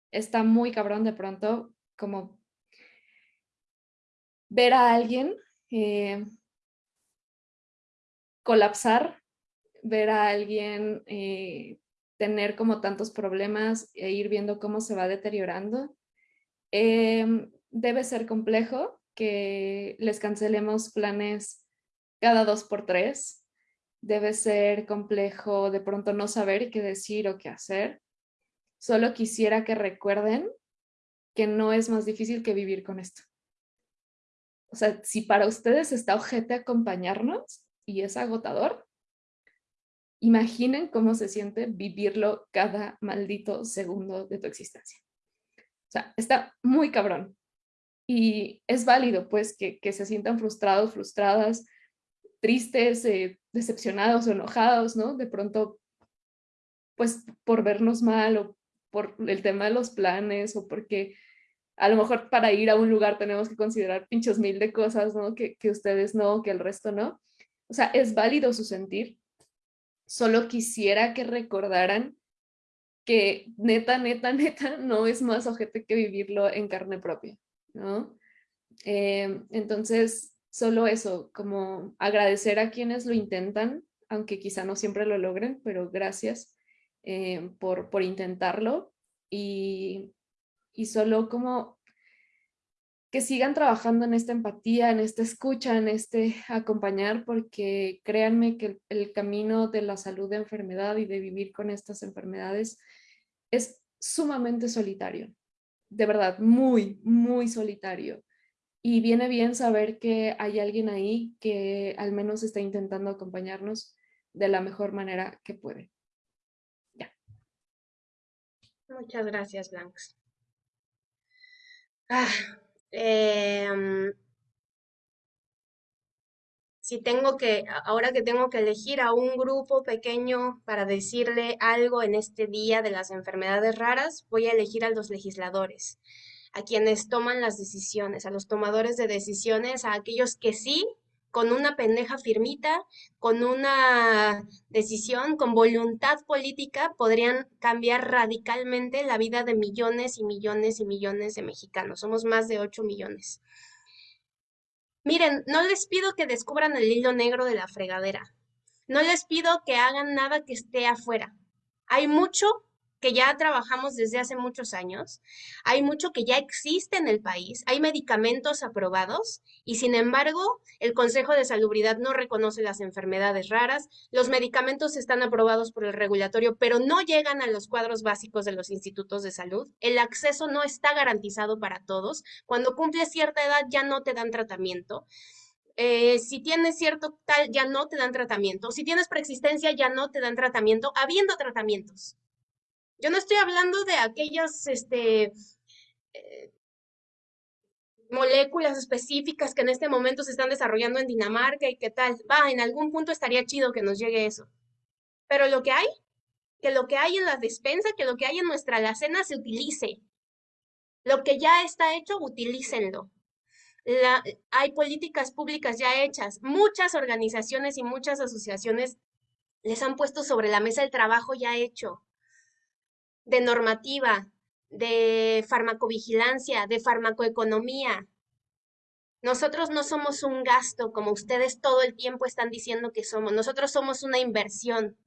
está muy cabrón de pronto como ver a alguien eh, colapsar, ver a alguien eh, tener como tantos problemas e ir viendo cómo se va deteriorando. Em, debe ser complejo que les cancelemos planes cada dos por tres. Debe ser complejo de pronto no saber qué decir o qué hacer. Solo quisiera que recuerden que no es más difícil que vivir con esto. O sea, si para ustedes está ojete acompañarnos y es agotador, imaginen cómo se siente vivirlo cada maldito segundo de tu existencia. sea, está muy cabrón. Y es válido, pues, que, que se sientan frustrados, frustradas, tristes, eh, decepcionados o enojados, ¿no? De pronto, pues, por vernos mal o por el tema de los planes o porque a lo mejor para ir a un lugar tenemos que considerar pinchos mil de cosas, ¿no? Que, que ustedes no, que el resto no. O sea, es válido su sentir. Solo quisiera que recordaran que neta, neta, (laughs) neta, no es más ojete que vivirlo en carne propia, ¿no? Eh, entonces, solo eso, como agradecer a quienes lo intentan, aunque quizá no siempre lo logren, pero gracias eh, por, por intentarlo y, y solo como que sigan trabajando en esta empatía, en esta escucha, en este acompañar, porque créanme que el, camino de la salud de enfermedad y de vivir con estas enfermedades es sumamente solitario. De verdad, muy, muy solitario. Y viene bien saber que hay alguien ahí que al menos está intentando acompañarnos de la mejor manera que puede. Ya. Muchas gracias, Blanx. Ah, Em, si tengo que, ahora que tengo que elegir a un grupo pequeño para decirle algo en este día de las enfermedades raras, voy a elegir a los legisladores, a quienes toman las decisiones, a los tomadores de decisiones, a aquellos que sí con una pendeja firmita, con una decisión, con voluntad política, podrían cambiar radicalmente la vida de millones y millones y millones de mexicanos. Somos más de 8 millones. Miren, no les pido que descubran el hilo negro de la fregadera. No les pido que hagan nada que esté afuera. Hay mucho que ya trabajamos desde hace muchos años, hay mucho que ya existe en el país, hay medicamentos aprobados y sin embargo el Consejo de Salubridad no reconoce las enfermedades raras, los medicamentos están aprobados por el regulatorio pero no llegan a los cuadros básicos de los institutos de salud, el acceso no está garantizado para todos, cuando cumples cierta edad ya no te dan tratamiento. Eh, si tienes cierto tal, ya no te dan tratamiento. Si tienes preexistencia, ya no te dan tratamiento, habiendo tratamientos. Yo no estoy hablando de aquellas este, eh, moléculas específicas que en este momento se están desarrollando en Dinamarca y qué tal. Va, en algún punto estaría chido que nos llegue eso. Pero lo que hay, que lo que hay en la despensa, que lo que hay en nuestra alacena se utilice. Lo que ya está hecho, utilícenlo. Hay políticas públicas ya hechas. Muchas organizaciones y muchas asociaciones les han puesto sobre la mesa el trabajo ya hecho de normativa, de farmacovigilancia, de farmacoeconomía. Nosotros no somos un gasto como ustedes todo el tiempo están diciendo que somos. Nosotros somos una inversión.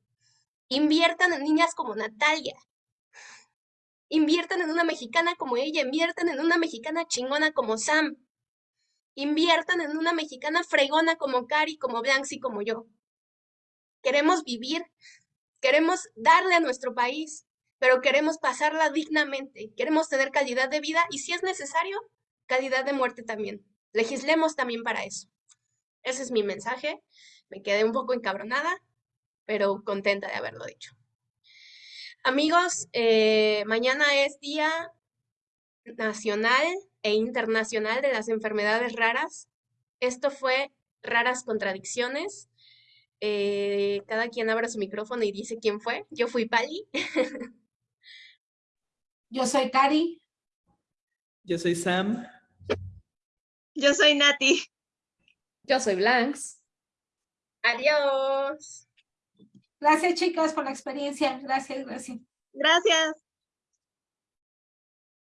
Inviertan en niñas como Natalia. Inviertan en una mexicana como ella. Inviertan en una mexicana chingona como Sam. Inviertan en una mexicana fregona como Cari, como Blanxy, como yo. Queremos vivir. Queremos darle a nuestro país pero queremos pasarla dignamente, queremos tener calidad de vida y si es necesario, calidad de muerte también. Legislemos también para eso. Ese es mi mensaje. Me quedé un poco encabronada, pero contenta de haberlo dicho. Amigos, eh, mañana es Día Nacional e Internacional de las Enfermedades Raras. Esto fue Raras Contradicciones. Eh, cada quien abra su micrófono y dice quién fue. Yo fui Pali. (laughs) Yo soy Cari. Yo soy Sam. Yo soy Nati. Yo soy Blanks. Adiós. Gracias chicas por la experiencia. Gracias, gracias. Gracias.